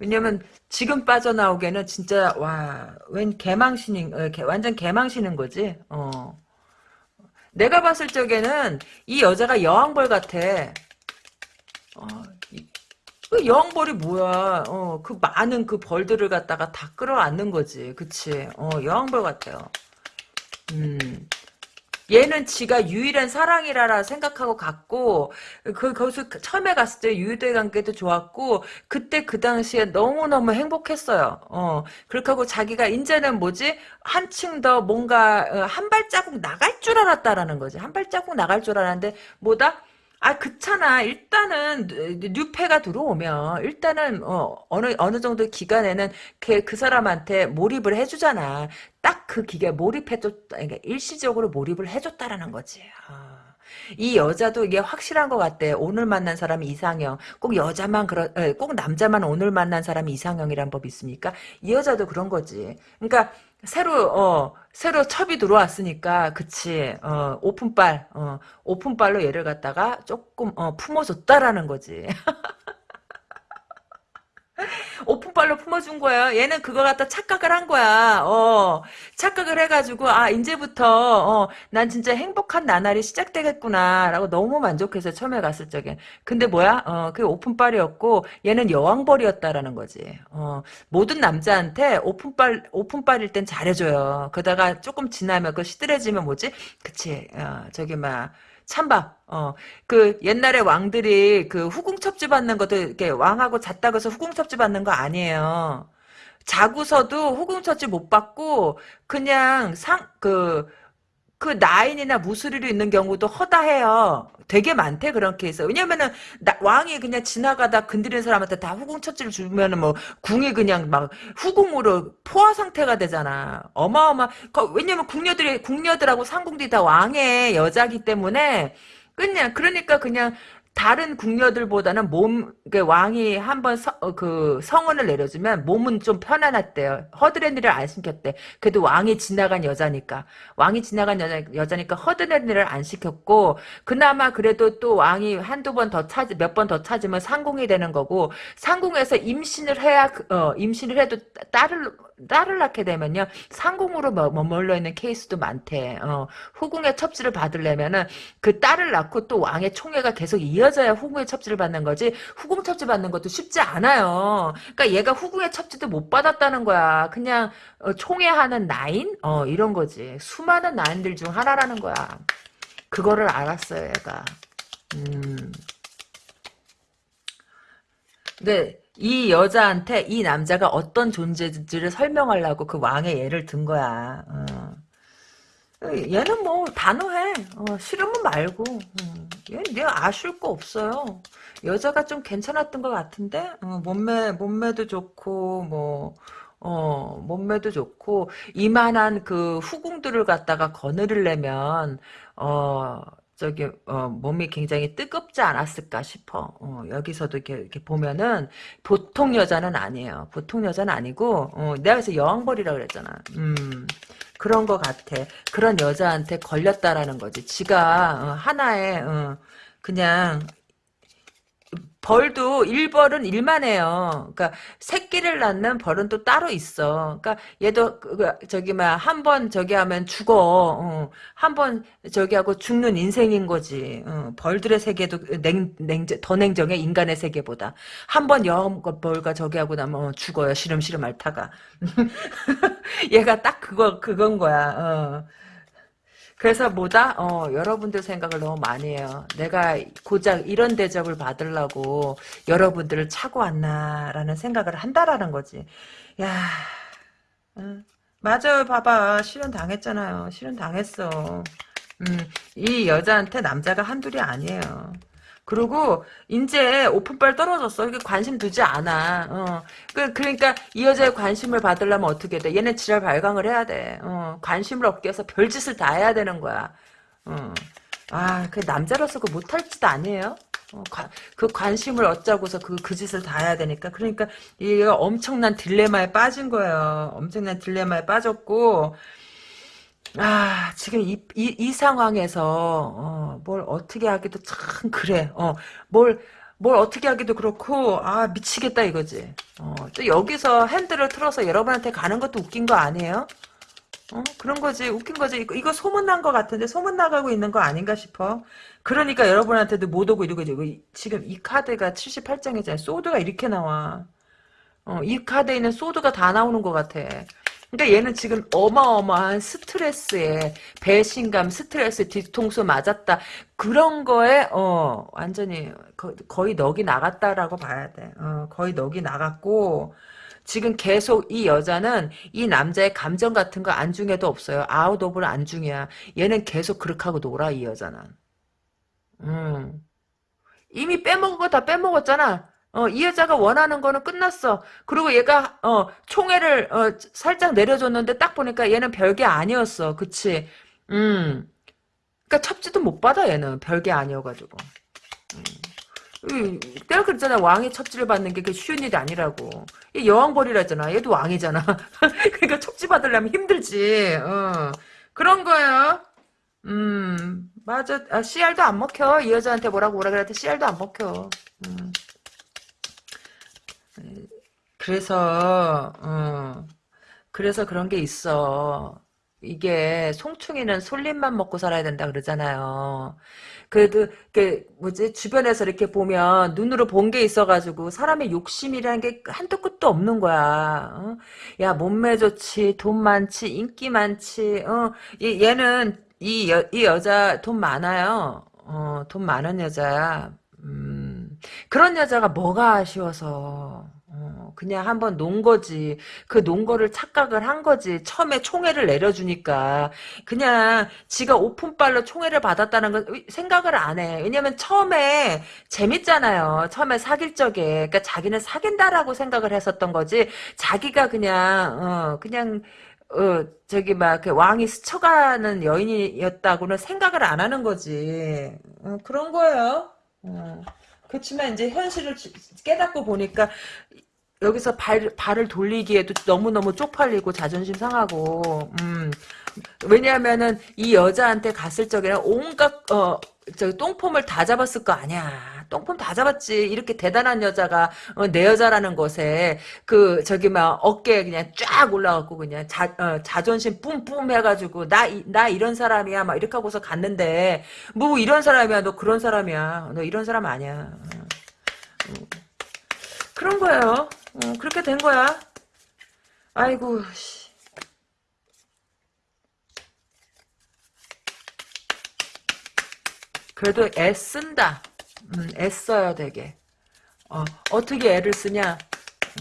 Speaker 1: 왜냐면 지금 빠져나오기에는 진짜 와웬 개망신인 어, 완전 개망신인 거지. 어. 내가 봤을 적에는 이 여자가 여왕벌 같아. 어, 그 여왕벌이 뭐야? 어, 그 많은 그 벌들을 갖다가 다 끌어안는 거지. 그치? 어, 여왕벌 같아요. 음. 얘는 지가 유일한 사랑이라라 생각하고 갔고 그 거기서 처음에 갔을 때 유대 관계도 좋았고 그때 그 당시에 너무 너무 행복했어요. 어 그렇게 하고 자기가 이제는 뭐지 한층 더 뭔가 어, 한 발자국 나갈 줄 알았다라는 거지 한 발자국 나갈 줄 알았는데 뭐다 아, 그렇잖아. 일단은 뉴페가 들어오면 일단은 어, 어느 어느 정도 기간에는 걔그 사람한테 몰입을 해주잖아. 딱 그 기계 몰입해줬, 그러니까 일시적으로 몰입을 해줬다라는 거지. 어. 이 여자도 이게 확실한 것 같대. 오늘 만난 사람이 이상형. 꼭 여자만 그런, 꼭 남자만 오늘 만난 사람이 이상형이란 법이 있습니까? 이 여자도 그런 거지. 그러니까. 새로 어 새로 첩이 들어왔으니까 그치 어 오픈빨 어 오픈빨로 얘를 갖다가 조금 어 품어줬다라는 거지 오픈발로 품어준 거예요. 얘는 그거 갖다 착각을 한 거야. 어, 착각을 해가지고, 아, 이제부터, 어, 난 진짜 행복한 나날이 시작되겠구나. 라고 너무 만족해서 처음에 갔을 적에 근데 뭐야? 어, 그게 오픈발이었고, 얘는 여왕벌이었다라는 거지. 어, 모든 남자한테 오픈발, 오픈발일 땐 잘해줘요. 그러다가 조금 지나면, 그 시들해지면 뭐지? 그치. 어, 저기 막, 찬밥. 어, 그 옛날에 왕들이 그 후궁첩지 받는 것도 이렇게 왕하고 잤다고 해서 후궁첩지 받는 거 아니에요. 자고서도 후궁 첩지 못 받고 그냥 상그 그 나인이나 무수리로 있는 경우도 허다해요. 되게 많대 그런 케이스. 왜냐면은 나, 왕이 그냥 지나가다 건드리는 사람한테 다 후궁 처치를 주면은 뭐 궁이 그냥 막 후궁으로 포화 상태가 되잖아. 어마어마. 그, 왜냐면 궁녀들이 궁녀들하고 상궁들이 다 왕의 여자기 때문에 그냥 그러니까 그냥 다른 궁녀들보다는 몸, 그 왕이 한번 어, 그 성언을 내려주면 몸은 좀 편안했대요. 허드렛니를 안 시켰대. 그래도 왕이 지나간 여자니까. 왕이 지나간 여자, 여자니까 허드렛니를 안 시켰고, 그나마 그래도 또 왕이 한두 번 더 찾, 몇 번 더 찾으면 상궁이 되는 거고, 상궁에서 임신을 해야, 그, 어, 임신을 해도 딸을, 딸을 낳게 되면요 상공으로 머물러 있는 케이스도 많대. 어, 후궁의 첩지를 받으려면은 그 딸을 낳고 또 왕의 총애가 계속 이어져야 후궁의 첩지를 받는 거지 후궁 첩지 받는 것도 쉽지 않아요. 그러니까 얘가 후궁의 첩지도 못 받았다는 거야. 그냥 어, 총애하는 나인 어, 이런 거지. 수많은 나인들 중 하나라는 거야. 그거를 알았어요, 얘가. 음. 근데 네. 이 여자한테 이 남자가 어떤 존재인지를 설명하려고 그 왕의 예를 든 거야. 어. 어 얘는 뭐 단호해. 어, 싫으면 말고. 어. 얘는 내가 아쉬울 거 없어요. 여자가 좀 괜찮았던 것 같은데 어, 몸매 몸매도 좋고 뭐. 어, 몸매도 좋고, 이만한 그 후궁들을 갖다가 거느리려면, 어, 저기 어, 몸이 굉장히 뜨겁지 않았을까 싶어. 어, 여기서도 이렇게, 이렇게, 보면은 보통 여자는 아니에요. 보통 여자는 아니고 어, 내가 그래서 여왕벌이라고 그랬잖아. 음, 그런 것 같아. 그런 여자한테 걸렸다라는 거지. 지가 어, 하나의 어, 그냥 벌도 일벌은 일만 해요. 그러니까 새끼를 낳는 벌은 또 따로 있어. 그러니까 얘도 그, 그, 저기 막한번 저기 하면 죽어. 어. 한 번 저기 하고 죽는 인생인 거지. 어. 벌들의 세계도 냉, 냉정, 더 냉정해 인간의 세계보다. 한번 여벌과 저기 하고 나면 어, 죽어요. 시름시름 앓다가. 얘가 딱 그거 그건 거야. 어. 그래서 뭐다? 어, 여러분들 생각을 너무 많이 해요. 내가 고작 이런 대접을 받으려고 여러분들을 차고 왔나라는 생각을 한다라는 거지. 야, 응. 맞아요. 봐봐. 실현 당했잖아요. 실현 당했어. 음, 이 여자한테 남자가 한둘이 아니에요. 그리고 이제 오픈빨 떨어졌어. 이게 관심 두지 않아. 어. 그, 러니까이 여자의 관심을 받으려면 어떻게 돼? 얘네 지랄 발광을 해야 돼. 어. 관심을 얻기 위해서 별짓을 다 해야 되는 거야. 어. 아, 그 남자로서 그 못할 짓 아니에요? 어, 그 관심을 얻자고서 그, 그 짓을 다 해야 되니까. 그러니까, 얘가 엄청난 딜레마에 빠진 거예요. 엄청난 딜레마에 빠졌고, 아 지금 이, 이, 이 상황에서 어, 뭘 어떻게 하기도 참 그래 어뭘뭘 뭘 어떻게 하기도 그렇고 아 미치겠다 이거지 어, 또 여기서 핸들을 틀어서 여러분한테 가는 것도 웃긴 거 아니에요? 어 그런 거지 웃긴 거지 이거, 이거 소문난 거 같은데 소문나가고 있는 거 아닌가 싶어 그러니까 여러분한테도 못 오고 이러고 이러 지금 이 카드가 78장이잖아요 소드가 이렇게 나와 어, 이 카드에 있는 소드가 다 나오는 것 같아 그러니까 얘는 지금 어마어마한 스트레스에 배신감, 스트레스 뒤통수 맞았다. 그런 거에 어 완전히 거, 의넋이 나갔다라고 봐야 돼. 어, 거의 넋이 나갔고 지금 계속 이 여자는 이 남자의 감정 같은 거 안중에도 없어요. 아웃 오브 를 안중이야. 얘는 계속 그렇게 하고 놀아 이 여자는. 음. 이미 빼먹은 거 다 빼먹었잖아. 어, 이 여자가 원하는 거는 끝났어. 그리고 얘가 어, 총애를 어, 살짝 내려줬는데 딱 보니까 얘는 별게 아니었어. 그치? 음. 그니까 첩지도 못 받아 얘는 별게 아니어가지고. 음. 내가 그랬잖아 왕이 첩지를 받는 게 쉬운 일이 아니라고 얘 여왕벌이라잖아 얘도 왕이잖아 그니까 첩지 받으려면 힘들지 어. 그런 거예요 음 맞아 아, CR도 안 먹혀 이 여자한테 뭐라고 뭐라 그랬더니 CR도 안 먹혀 음. 그래서 어, 그래서 그런 게 있어. 이게 송충이는 솔잎만 먹고 살아야 된다 그러잖아요. 그래도 그 뭐지 주변에서 이렇게 보면 눈으로 본 게 있어가지고 사람의 욕심이라는 게 한도 끝도 없는 거야. 어? 야 몸매 좋지, 돈 많지, 인기 많지. 어? 얘, 얘는 이, 여, 이 여자 돈 많아요. 어, 돈 많은 여자야. 음. 그런 여자가 뭐가 아쉬워서 어, 그냥 한번 논 거지. 그 논 거를 착각을 한 거지. 처음에 총애를 내려주니까 그냥 지가 오픈발로 총애를 받았다는 걸 생각을 안 해. 왜냐면 처음에 재밌잖아요. 처음에 사귈 적에 그러니까 자기는 사귄다라고 생각을 했었던 거지. 자기가 그냥 어, 그냥 어, 저기 막 그 왕이 스쳐가는 여인이었다고는 생각을 안 하는 거지. 어, 그런 거예요. 어. 그렇지만 이제 현실을 깨닫고 보니까 여기서 발, 발을 돌리기에도 너무너무 쪽팔리고 자존심 상하고, 음, 왜냐하면은 이 여자한테 갔을 적에는 온갖, 어, 저 똥폼을 다 잡았을 거 아니야. 똥폼 다 잡았지. 이렇게 대단한 여자가 어, 내 여자라는 것에 그 저기 막 어깨 그냥 쫙 올라갖고 그냥 자, 어, 자존심 뿜뿜 해가지고 나 나 이런 사람이야 막 이렇게 하고서 갔는데 뭐 이런 사람이야 너 그런 사람이야 너 이런 사람 아니야. 어. 그런 거예요. 어, 그렇게 된 거야. 아이고. 그래도 애쓴다. 음, 애써요 되게 어, 어떻게 애를 쓰냐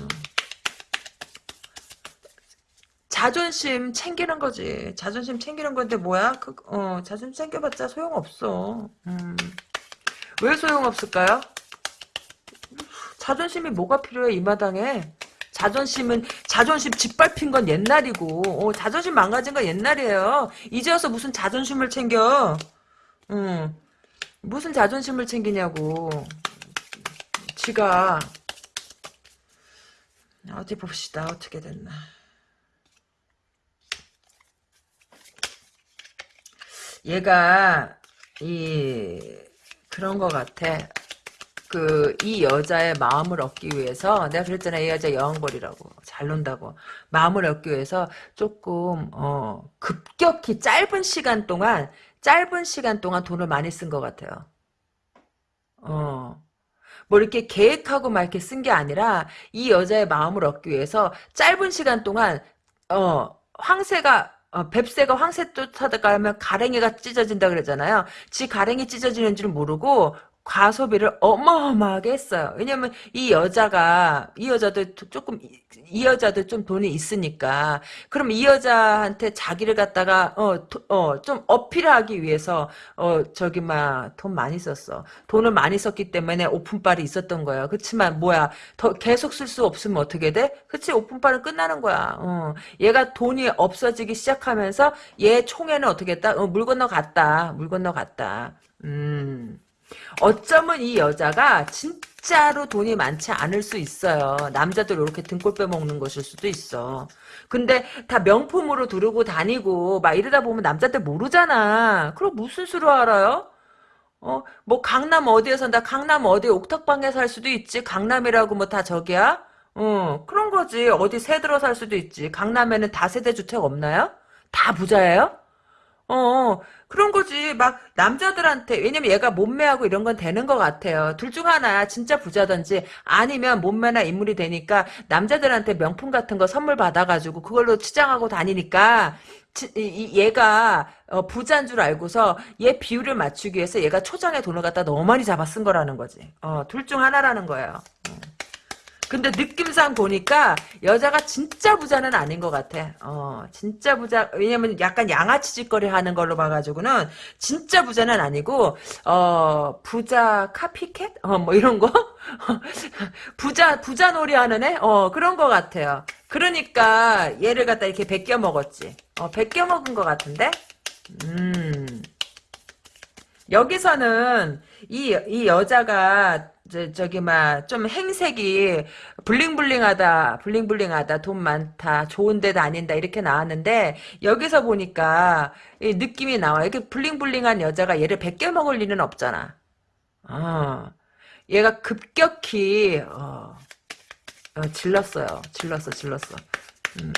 Speaker 1: 음. 자존심 챙기는 거지 자존심 챙기는 건데 뭐야 그, 어, 자존심 챙겨봤자 소용없어 음. 왜 소용없을까요 자존심이 뭐가 필요해 이 마당에 자존심은 자존심 짓밟힌 건 옛날이고 어, 자존심 망가진 건 옛날이에요 이제 와서 무슨 자존심을 챙겨 음. 무슨 자존심을 챙기냐고. 지가 어디 봅시다. 어떻게 됐나. 얘가 이 그런 것 같아. 그이 여자의 마음을 얻기 위해서 내가 그랬잖아 이 여자 여왕벌이라고 잘 논다고 마음을 얻기 위해서 조금 어 급격히 짧은 시간 동안 짧은 시간 동안 돈을 많이 쓴 것 같아요. 네. 어. 뭐 이렇게 계획하고 막 이렇게 쓴 게 아니라 이 여자의 마음을 얻기 위해서 짧은 시간 동안 어 황새가 어, 뱁새가 황새 쫓아다가면 가랭이가 찢어진다 그러잖아요. 지 가랭이 찢어지는 줄 모르고 과소비를 어마어마하게 했어요. 왜냐면 이 여자가 이 여자도 조금 이 여자도 좀 돈이 있으니까 그럼 이 여자한테 자기를 갖다가 어 어 좀 어필하기 위해서 어 저기 막 돈 많이 썼어. 돈을 많이 썼기 때문에 오픈빨이 있었던 거예요. 그렇지만 뭐야 더 계속 쓸 수 없으면 어떻게 돼? 그치 오픈빨은 끝나는 거야. 어. 얘가 돈이 없어지기 시작하면서 얘 총에는 어떻게 했다? 어, 물 건너 갔다. 물 건너 갔다. 음. 어쩌면 이 여자가 진짜로 돈이 많지 않을 수 있어요. 남자들 이렇게 등골 빼먹는 것일 수도 있어. 근데 다 명품으로 두르고 다니고 막 이러다 보면 남자들 모르잖아. 그럼 무슨 수로 알아요? 어, 뭐 강남 어디에 산다. 강남 어디 옥탑방에 살 수도 있지. 강남이라고 뭐 다 저기야? 어, 그런 거지. 어디 새 들어 살 수도 있지. 강남에는 다 세대 주택 없나요? 다 부자예요? 어, 그런 거지. 막, 남자들한테, 왜냐면 얘가 몸매하고 이런 건 되는 것 같아요. 둘 중 하나야. 진짜 부자든지, 아니면 몸매나 인물이 되니까, 남자들한테 명품 같은 거 선물 받아가지고, 그걸로 치장하고 다니니까, 얘가 어, 부자인 줄 알고서 얘 비율을 맞추기 위해서 얘가 초장에 돈을 갖다 너무 많이 잡아 쓴 거라는 거지. 어, 둘 중 하나라는 거예요. 음. 근데 느낌상 보니까 여자가 진짜 부자는 아닌 것 같아. 어, 진짜 부자. 왜냐면 약간 양아치짓거리 하는 걸로 봐가지고는 진짜 부자는 아니고 어 부자 카피캣? 어뭐 이런 거? 부자 부자 놀이하는 애? 어 그런 것 같아요. 그러니까 얘를 갖다 이렇게 베껴 먹었지. 어 베껴 먹은 것 같은데. 음. 여기서는 이, 이 여자가 저기 막 좀 행색이 블링블링하다 블링블링하다 돈 많다 좋은 데도아닌다 이렇게 나왔는데 여기서 보니까 이 느낌이 나와 이렇게 블링블링한 여자가 얘를 100개 먹을 리는 없잖아 아 얘가 급격히 어, 어 질렀어요 질렀어 질렀어 음.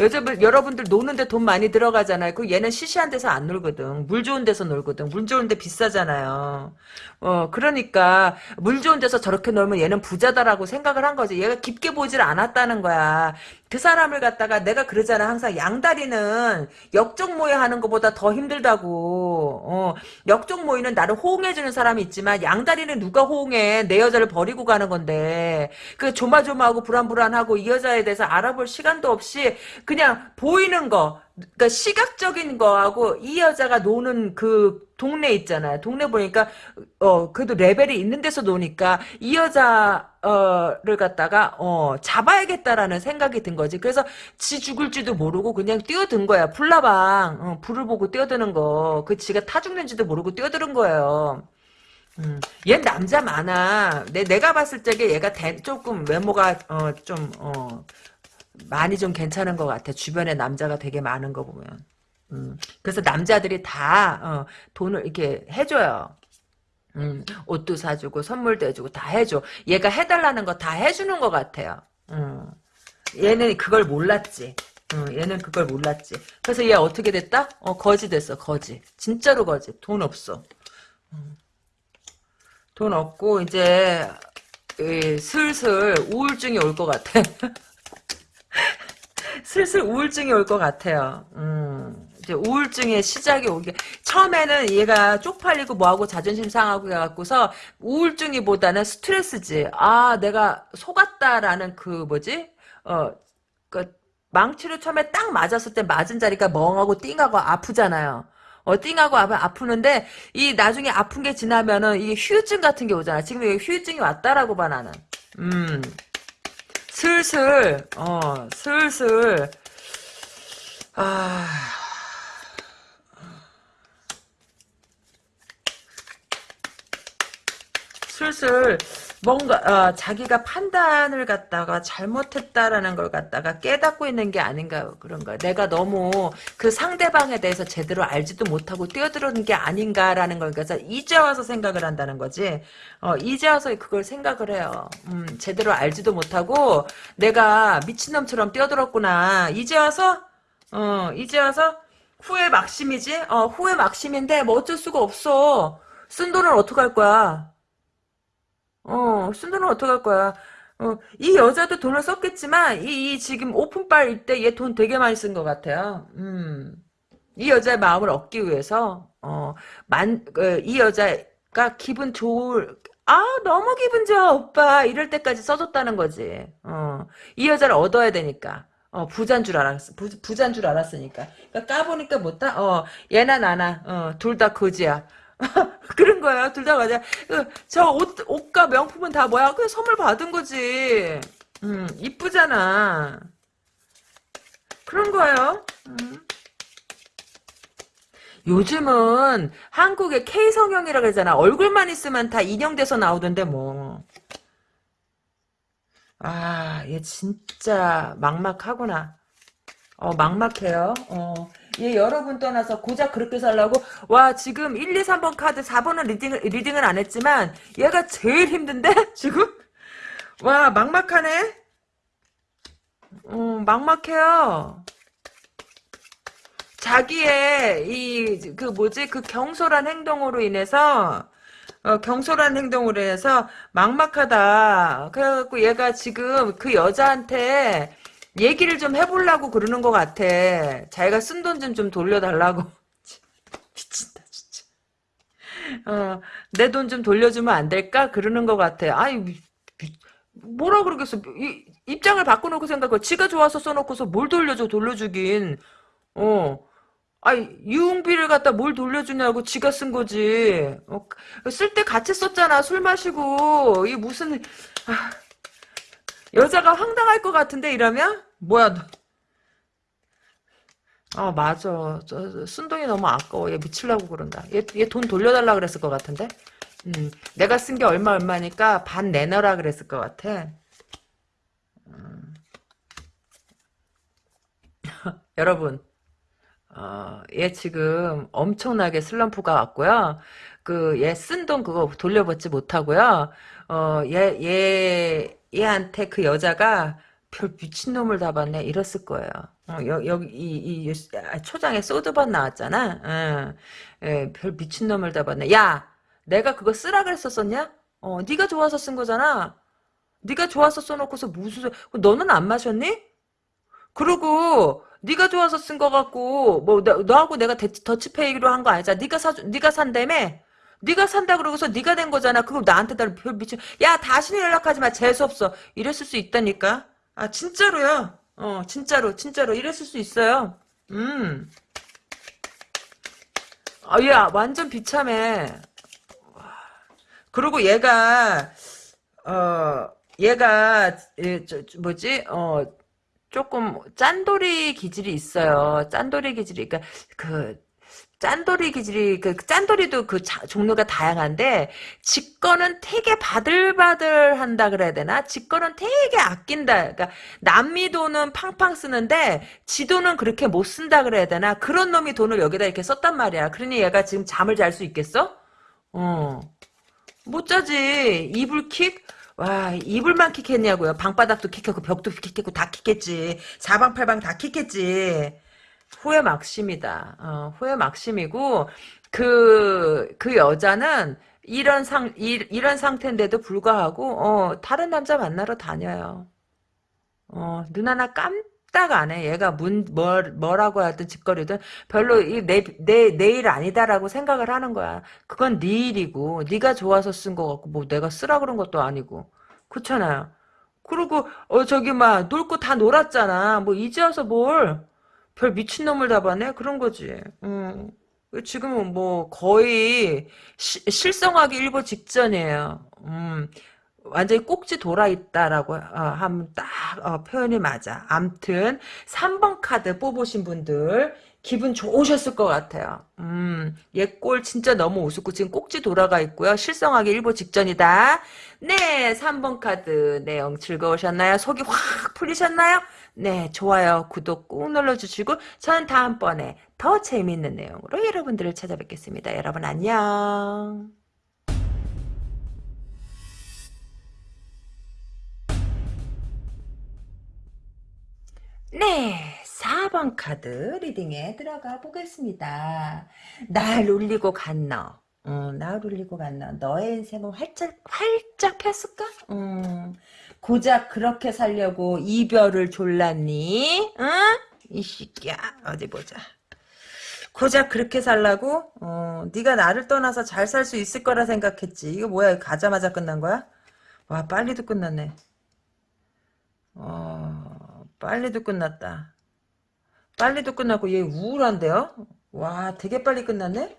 Speaker 1: 여자분, 여러분들 노는데 돈 많이 들어가잖아요. 그 얘는 시시한 데서 안 놀거든. 물 좋은 데서 놀거든. 물 좋은 데 비싸잖아요. 어, 그러니까, 물 좋은 데서 저렇게 놀면 얘는 부자다라고 생각을 한 거지. 얘가 깊게 보질 않았다는 거야. 그 사람을 갖다가 내가 그러잖아 항상 양다리는 역적 모의 하는 것보다 더 힘들다고 어, 역적 모이는 나를 호응해주는 사람이 있지만 양다리는 누가 호응해 내 여자를 버리고 가는 건데 그 조마조마하고 불안불안하고 이 여자에 대해서 알아볼 시간도 없이 그냥 보이는 거 그러니까 시각적인 거하고 이 여자가 노는 그 동네 있잖아요. 동네 보니까 어 그래도 레벨이 있는 데서 노니까 이 여자를 갖다가 어 잡아야겠다라는 생각이 든 거지. 그래서 지 죽을지도 모르고 그냥 뛰어든 거야. 불나방 어, 불을 보고 뛰어드는 거. 그 지가 타 죽는지도 모르고 뛰어드는 거예요. 음, 얘 남자 많아. 내, 내가 봤을 적에 얘가 대, 조금 외모가, 어, 좀, 어, 많이 좀 괜찮은 것 같아. 주변에 남자가 되게 많은 거 보면. 음. 그래서 남자들이 다 어, 돈을 이렇게 해줘요. 음, 옷도 사주고 선물도 해주고 다 해줘. 얘가 해달라는 거 다 해주는 것 같아요. 음. 얘는 그걸 몰랐지. 음, 얘는 그걸 몰랐지. 그래서 얘 어떻게 됐다? 어, 거지 됐어, 거지. 진짜로 거지. 돈 없어. 음. 돈 없고 이제 슬슬 우울증이 올 것 같아. 슬슬 우울증이 올 것 같아요. 음, 이제 우울증의 시작이 오게. 처음에는 얘가 쪽팔리고 뭐하고 자존심 상하고 해갖고서 우울증이보다는 스트레스지. 아, 내가 속았다라는 그 뭐지? 어, 그 망치로 처음에 딱 맞았을 때 맞은 자리가 멍하고 띵하고 아프잖아요. 어, 띵하고 아프는데, 이, 나중에 아픈 게 지나면은, 이게 휴증 같은 게 오잖아. 지금 이게 휴증이 왔다라고 봐, 나는. 음. 슬슬 어 슬슬 아 슬슬 뭔가 어, 자기가 판단을 갖다가 잘못했다라는 걸 갖다가 깨닫고 있는 게 아닌가 그런가 내가 너무 그 상대방에 대해서 제대로 알지도 못하고 뛰어들은 게 아닌가라는 걸 그래서 이제 와서 생각을 한다는 거지 어, 이제 와서 그걸 생각을 해요 음, 제대로 알지도 못하고 내가 미친놈처럼 뛰어들었구나 이제 와서 어, 이제 와서 후회 막심이지 어, 후회 막심인데 뭐 어쩔 수가 없어 쓴 돈을 어떡할 거야 어, 순두는 어떡할 거야. 어, 이 여자도 돈을 썼겠지만, 이, 이 지금 오픈빨 때얘 돈 되게 많이 쓴 것 같아요. 음. 이 여자의 마음을 얻기 위해서, 어, 만, 어, 이 여자가 기분 좋을, 아, 너무 기분 좋아, 오빠. 이럴 때까지 써줬다는 거지. 어, 이 여자를 얻어야 되니까. 어, 부자인 줄알았 부, 부자인 줄 알았으니까. 그러니까 까보니까 못다, 어, 얘나 나나, 어, 둘 다 거지야. 그런 거예요. 둘 다 맞아. 그, 저 옷, 옷과 명품은 다 뭐야? 그냥 선물 받은 거지. 음, 이쁘잖아. 그런 거예요. 음. 요즘은 한국에 K성형이라 고 그러잖아. 얼굴만 있으면 다 인형돼서 나오던데 뭐. 아, 얘 진짜 막막하구나. 어, 막막해요. 어. 예, 여러분 떠나서 고작 그렇게 살라고 와 지금 1, 2, 3번 카드 4번은 리딩을, 리딩은 안 했지만 얘가 제일 힘든데 지금? 와 막막하네 음, 막막해요 자기의 이 그 뭐지 그 경솔한 행동으로 인해서 어, 경솔한 행동으로 인해서 막막하다 그래갖고 얘가 지금 그 여자한테 얘기를 좀 해보려고 그러는 것 같아. 자기가 쓴 돈 좀 좀 돌려달라고. 미친다 진짜. 어, 내 돈 좀 돌려주면 안 될까? 그러는 것 같아. 아이 뭐라 그러겠어. 이, 입장을 바꿔놓고 생각해. 지가 좋아서 써놓고서 뭘 돌려줘 돌려주긴. 어. 아니 유흥비를 갖다 뭘 돌려주냐고 지가 쓴 거지. 어, 쓸 때 같이 썼잖아. 술 마시고 이 무슨. 아. 여자가 황당할 것 같은데 이러면 뭐야 어 맞아 저, 순동이 너무 아까워 얘 미칠라고 그런다 얘 돈 돌려달라 그랬을 것 같은데 음, 내가 쓴 게 얼마 얼마니까 반 내놔라 그랬을 것 같아 음. 여러분 어, 얘 지금 엄청나게 슬럼프가 왔고요 그 얘 쓴 돈 그거 돌려받지 못하고요 어얘얘 얘한테 그 여자가 별 미친놈을 다 봤네 이랬을 거예요. 어, 여, 기 이, 이, 아, 초장에 소드번 나왔잖아. 어, 예, 별 미친놈을 다 봤네. 야 내가 그거 쓰라 그랬었었냐? 어, 네가 좋아서 쓴 거잖아. 네가 좋아서 써놓고서 무슨 소... 너는 안 마셨니? 그러고 네가 좋아서 쓴 거 같고 뭐 나, 너하고 내가 데, 더치페이로 한 거 아니잖아. 네가 사 네가 산다며. 네가 산다 그러고서 네가 된 거잖아. 그거 나한테 다 미쳐. 야 다시는 연락하지 마. 재수 없어. 이랬을 수 있다니까. 아 진짜로요. 어 진짜로 진짜로 이랬을 수 있어요. 음. 아 야 완전 비참해. 그리고 얘가 어 얘가 예, 저, 뭐지 어 조금 짠돌이 기질이 있어요. 짠돌이 기질이 그러니까 그 짠돌이 기질이 그 짠돌이도 그 자, 종류가 다양한데 직권은 되게 바들바들한다 그래야 되나? 직권은 되게 아낀다. 그러니까 남미 돈은 팡팡 쓰는데 지 돈은 그렇게 못 쓴다 그래야 되나? 그런 놈이 돈을 여기다 이렇게 썼단 말이야. 그러니 얘가 지금 잠을 잘 수 있겠어? 어. 못 자지. 이불 킥? 와 이불만 킥했냐고요. 방바닥도 킥했고 벽도 킥했고 다 킥했지. 사방팔방 다 킥했지. 후회 막심이다. 어, 후회 막심이고 그그 그 여자는 이런 상 이, 런 상태인데도 불구하고 어, 다른 남자 만나러 다녀요. 어, 눈 하나 깜짝 안 해. 얘가 문 뭘, 뭐라고 하든 짓거리든 별로 내내 내 일 아니다라고 생각을 하는 거야. 그건 네 일이고 네가 좋아서 쓴 거 같고 뭐 내가 쓰라 그런 것도 아니고 그렇잖아요. 그리고 어 저기 막 놀고 다 놀았잖아. 뭐 이제 와서 뭘별 미친놈을 잡아네 그런 거지. 음. 지금은 뭐 거의 시, 실성하기 일보 직전이에요. 음. 완전히 꼭지 돌아있다라고 하면 어, 딱 어, 표현이 맞아. 암튼 3번 카드 뽑으신 분들 기분 좋으셨을 것 같아요. 음, 얘꼴 진짜 너무 우습고 지금 꼭지 돌아가 있고요. 실성하기 일보 직전이다. 네, 3번 카드 내용 즐거우셨나요? 속이 확 풀리셨나요? 네, 좋아요, 구독 꾹 눌러주시고 전 다음번에 더 재미있는 내용으로 여러분들을 찾아뵙겠습니다. 여러분 안녕. 네, 4번 카드 리딩에 들어가 보겠습니다. 날 울리고 갔나 음, 나를 울리고 갔나 너의 인생은 활짝, 활짝 폈을까? 음. 고작 그렇게 살려고 이별을 졸랐니? 응? 어? 이 새끼야 어디 보자. 고작 그렇게 살라고? 어, 네가 나를 떠나서 잘 살 수 있을 거라 생각했지. 이거 뭐야? 가자마자 끝난 거야? 와 빨리도 끝났네. 어, 빨리도 끝났다. 빨리도 끝났고 얘 우울한데요? 와 되게 빨리 끝났네?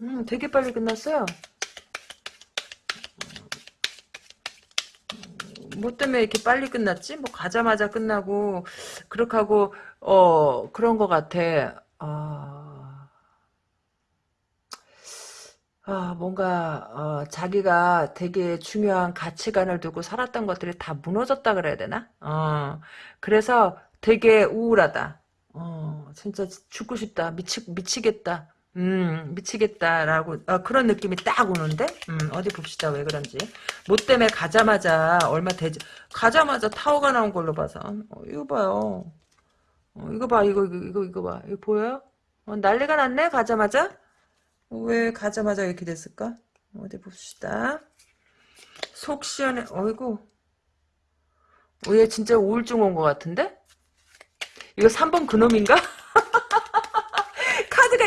Speaker 1: 음 되게 빨리 끝났어요. 뭐 때문에 이렇게 빨리 끝났지? 뭐 가자마자 끝나고 그렇게 하고 어 그런 것 같아. 아, 아 뭔가 어, 자기가 되게 중요한 가치관을 두고 살았던 것들이 다 무너졌다 그래야 되나? 어, 그래서 되게 우울하다. 어, 진짜 죽고 싶다. 미치, 미치겠다. 음, 미치겠다라고, 아, 그런 느낌이 딱 오는데? 음, 어디 봅시다. 왜 그런지. 뭐 때문에 가자마자, 얼마 되지, 가자마자 타워가 나온 걸로 봐서. 어, 이거 봐요. 어, 이거 봐, 이거, 이거, 이거, 이거 봐. 이거 보여요? 어, 난리가 났네? 가자마자? 왜 가자마자 이렇게 됐을까? 어디 봅시다. 속 시원해, 어이구. 어, 얘 진짜 우울증 온 것 같은데? 이거 3번 그놈인가?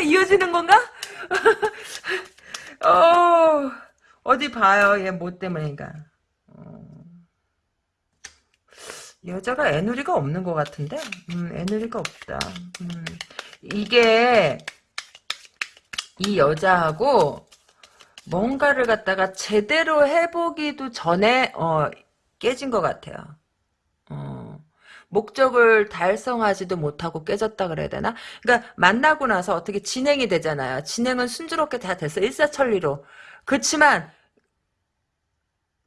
Speaker 1: 이렇 이어지는 건가? 어, 어디 봐요. 얘 뭐 때문인가. 어, 여자가 애누리가 없는 것 같은데? 음, 애누리가 없다. 음, 이게, 이 여자하고, 뭔가를 갖다가 제대로 해보기도 전에, 어, 깨진 것 같아요. 목적을 달성하지도 못하고 깨졌다 그래야 되나? 그러니까 만나고 나서 어떻게 진행이 되잖아요. 진행은 순조롭게 다 됐어. 일사천리로. 그렇지만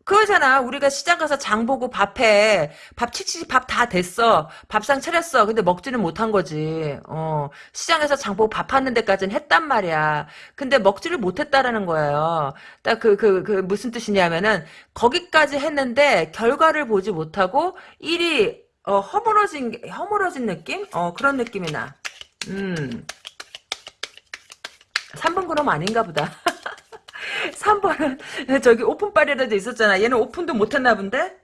Speaker 1: 그러잖아 우리가 시장 가서 장 보고 밥해. 밥 칙칙 이밥다 됐어. 밥상 차렸어. 근데 먹지는 못한 거지. 어. 시장에서 장 보고 밥 하는 데까지는 했단 말이야. 근데 먹지를 못했다라는 거예요. 딱 그, 그, 그, 무슨 뜻이냐면은, 거기까지 했는데, 결과를 보지 못하고, 일이 어, 허물어진, 허물어진 느낌? 어, 그런 느낌이 나. 음. 3번 그럼 아닌가 보다. 3번은 저기 오픈빨이라도 있었잖아. 얘는 오픈도 못했나 본데?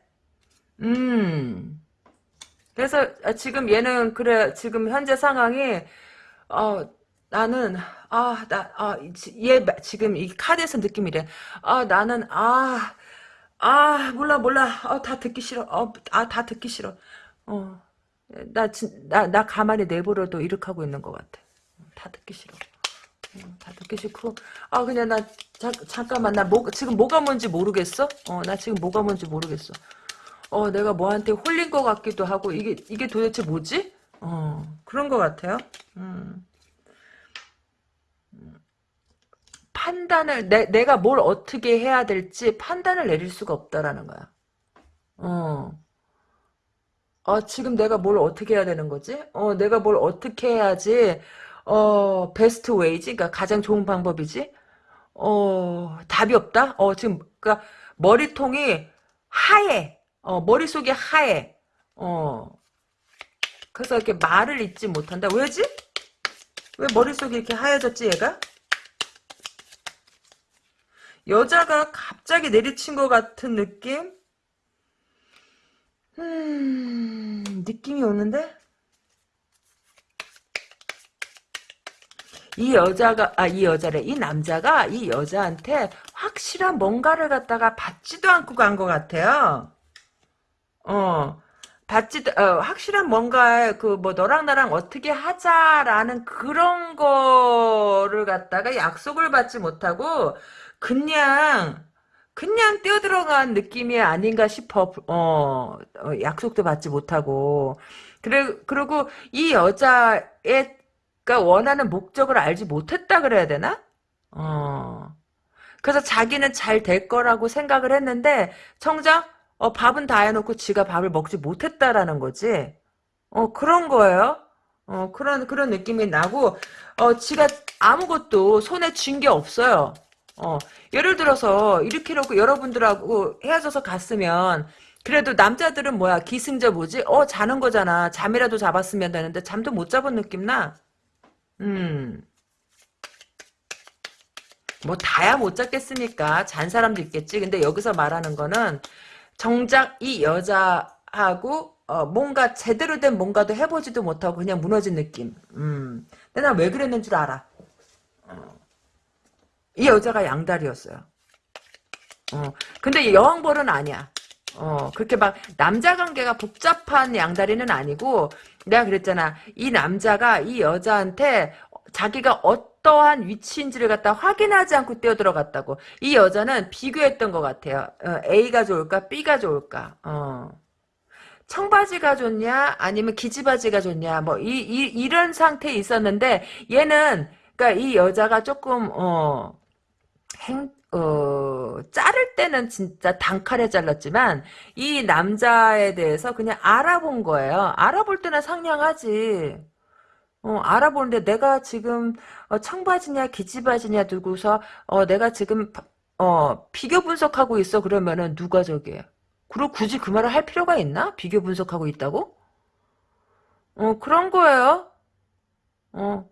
Speaker 1: 음. 그래서 아, 지금 얘는 그래 지금 현재 상황이 어 나는 아 나 아 얘 지금 이 카드에서 느낌이래. 아 나는 아아 아, 몰라 몰라 어 다 듣기 싫어아다 듣기 싫어 어, 아, 어, 나, 나, 나 가만히 내버려도 이렇게 하고 있는 것 같아. 다 듣기 싫어. 다 듣기 싫고 아 그냥 나 자, 잠깐만 나 뭐, 지금 뭐가 뭔지 모르겠어 어나 지금 뭐가 뭔지 모르겠어 어 내가 뭐한테 홀린 것 같기도 하고 이게 이게 도대체 뭐지 어 그런 것 같아요 음 판단을 내, 내가 뭘 어떻게 해야 될지 판단을 내릴 수가 없다라는 거야 어 어, 지금 내가 뭘 어떻게 해야 되는 거지? 어, 내가 뭘 어떻게 해야지, 어, 베스트 웨이지? 그니까 가장 좋은 방법이지? 어, 답이 없다? 어, 지금, 그니까, 머리통이 하얘. 어, 머릿속이 하얘. 어. 그래서 이렇게 말을 잇지 못한다. 왜지? 왜 머릿속이 이렇게 하얘졌지, 얘가? 여자가 갑자기 내리친 것 같은 느낌? 음, 느낌이 오는데? 이 여자가 아 이 여자래 이 남자가 이 여자한테 확실한 뭔가를 갖다가 받지도 않고 간 것 같아요. 어받지 어, 확실한 뭔가 에그뭐 너랑 나랑 어떻게 하자라는 그런 거를 갖다가 약속을 받지 못하고 그냥 그냥 뛰어들어간 느낌이 아닌가 싶어. 어, 어 약속도 받지 못하고. 그래, 그리고 이 여자애가 그러니까 원하는 목적을 알지 못했다 그래야 되나? 어. 그래서 자기는 잘 될 거라고 생각을 했는데, 청자 어, 밥은 다 해놓고 지가 밥을 먹지 못했다라는 거지. 어, 그런 거예요. 어, 그런, 그런 느낌이 나고, 어, 지가 아무것도 손에 쥔 게 없어요. 어, 예를 들어서 이렇게 놓고 여러분들하고 헤어져서 갔으면 그래도 남자들은 뭐야 기승자 뭐지? 어 자는 거잖아. 잠이라도 잡았으면 되는데 잠도 못 잡은 느낌 나. 음. 뭐 다야 못 잡겠습니까? 잔 사람도 있겠지. 근데 여기서 말하는 거는 정작 이 여자하고 어, 뭔가 제대로 된 뭔가도 해보지도 못하고 그냥 무너진 느낌. 음. 근데 난 왜 그랬는 줄 알아. 어. 이 여자가 양다리였어요. 어, 근데 여왕벌은 아니야. 어, 그렇게 막 남자 관계가 복잡한 양다리는 아니고 내가 그랬잖아. 이 남자가 이 여자한테 자기가 어떠한 위치인지를 갖다 확인하지 않고 뛰어들어갔다고. 이 여자는 비교했던 것 같아요. 어, A가 좋을까? B가 좋을까? 어. 청바지가 좋냐? 아니면 기지바지가 좋냐? 뭐, 이, 이, 이런 상태에 있었는데, 얘는, 그니까 이 여자가 조금, 어, 행, 어, 자를 때는 진짜 단칼에 잘랐지만 이 남자에 대해서 그냥 알아본 거예요. 알아볼 때는 상냥하지. 어, 알아보는데 내가 지금 어, 청바지냐 기지바지냐 두고서 어, 내가 지금 어, 비교 분석하고 있어 그러면은 누가 저기에 그리고 굳이 그 말을 할 필요가 있나? 비교 분석하고 있다고? 어, 그런 거예요. 어.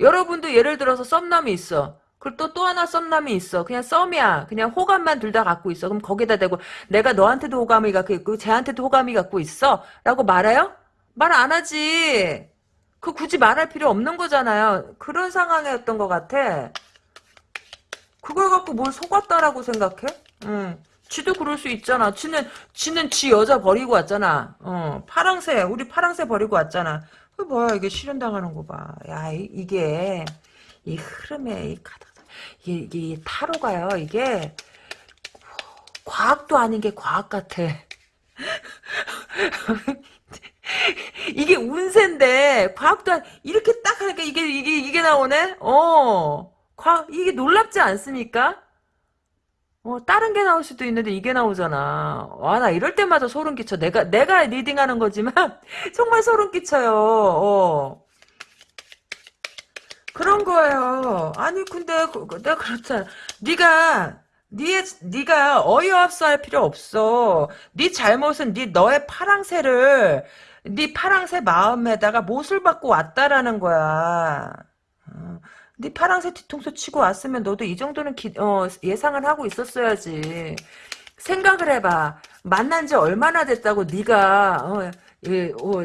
Speaker 1: 여러분도 예를 들어서 썸남이 있어. 그리고 또, 또 하나 썸남이 있어. 그냥 썸이야. 그냥 호감만 둘 다 갖고 있어. 그럼 거기다 대고 내가 너한테도 호감이 갖고 있고 쟤한테도 호감이 갖고 있어. 라고 말해요? 말 안 하지. 그 굳이 말할 필요 없는 거잖아요. 그런 상황이었던 것 같아. 그걸 갖고 뭘 속았다라고 생각해? 응. 지도 그럴 수 있잖아. 지는, 지는 지 여자 버리고 왔잖아. 어, 파랑새, 우리 파랑새 버리고 왔잖아. 그 뭐야, 이게 실현당하는 거 봐. 야, 이, 게이 흐름에, 이 카드 이, 이 타로가요. 이게 과학도 아닌 게 과학 같아. 이게 운세인데 과학도 안, 이렇게 딱 하니까 이게 이게 이게 나오네. 어, 과 이게 놀랍지 않습니까? 어, 다른 게 나올 수도 있는데 이게 나오잖아. 와, 나 이럴 때마다 소름 끼쳐. 내가, 내가 리딩하는 거지만, 정말 소름 끼쳐요. 어. 그런 거예요. 아니 근데 그, 그, 내가 그렇잖아. 네가 네, 네가 어이없어 할 필요 없어. 네 잘못은 네 너의 파랑새를 네 파랑새 마음에다가 못을 받고 왔다라는 거야. 어, 네 파랑새 뒤통수 치고 왔으면 너도 이 정도는 기, 어, 예상을 하고 있었어야지. 생각을 해봐. 만난 지 얼마나 됐다고 네가 어, 예, 어, 어,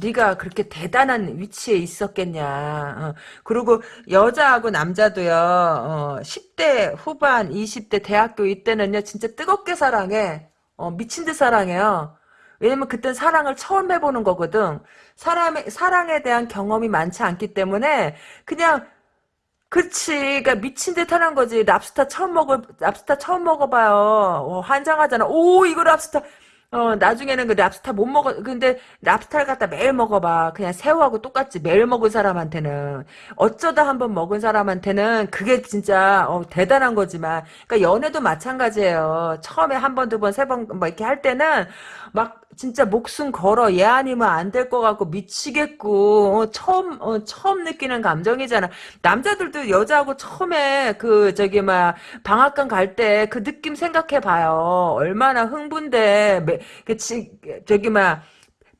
Speaker 1: 네가 그렇게 대단한 위치에 있었겠냐. 어, 그리고 여자하고 남자도요. 어, 10대 후반, 20대 대학교 이때는요. 진짜 뜨겁게 사랑해. 어, 미친 듯 사랑해요. 왜냐면 그땐 사랑을 처음 해보는 거거든. 사람의 사랑에 대한 경험이 많지 않기 때문에 그냥 그치. 그니까 미친 듯 하는 거지. 랍스타 처음 먹어 랍스타 처음 먹어봐요. 어, 환장하잖아. 오 이거 랍스타 어, 나중에는 그 랍스타 못 먹어. 근데 랍스타를 갖다 매일 먹어봐. 그냥 새우하고 똑같지. 매일 먹은 사람한테는. 어쩌다 한번 먹은 사람한테는 그게 진짜, 어, 대단한 거지만. 그니까 연애도 마찬가지예요. 처음에 한 번, 두 번, 세 번, 뭐 이렇게 할 때는 막 진짜 목숨 걸어 얘 아니면 안될것 같고 미치겠고 어, 처음 어, 처음 느끼는 감정이잖아 남자들도 여자하고 처음에 그 저기 막 방학간 갈 때 그 느낌 생각해봐요 얼마나 흥분돼 그 저기 막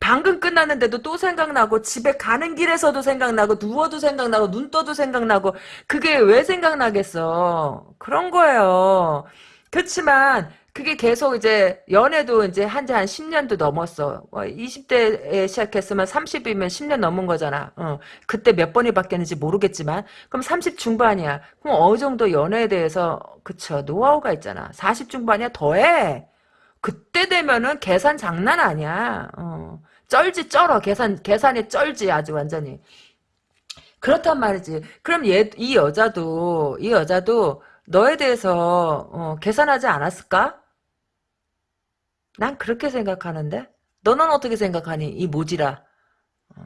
Speaker 1: 방금 끝났는데도 또 생각나고 집에 가는 길에서도 생각나고 누워도 생각나고 눈 떠도 생각나고 그게 왜 생각나겠어 그런 거예요 그렇지만 그게 계속 이제 연애도 이제 한지 한 10년도 넘었어. 20대에 어, 시작했으면 30이면 10년 넘은 거잖아. 어. 그때 몇 번이 바뀌었는지 모르겠지만 그럼 30 중반이야. 그럼 어느 정도 연애에 대해서 그쵸 노하우가 있잖아. 40 중반이야 더해. 그때 되면은 계산 장난 아니야. 어. 쩔지 쩔어. 계산 계산이 쩔지 아주 완전히. 그렇단 말이지. 그럼 얘 이 여자도 이 여자도 너에 대해서 어, 계산하지 않았을까? 난 그렇게 생각하는데? 너는 어떻게 생각하니? 이 모지라. 어.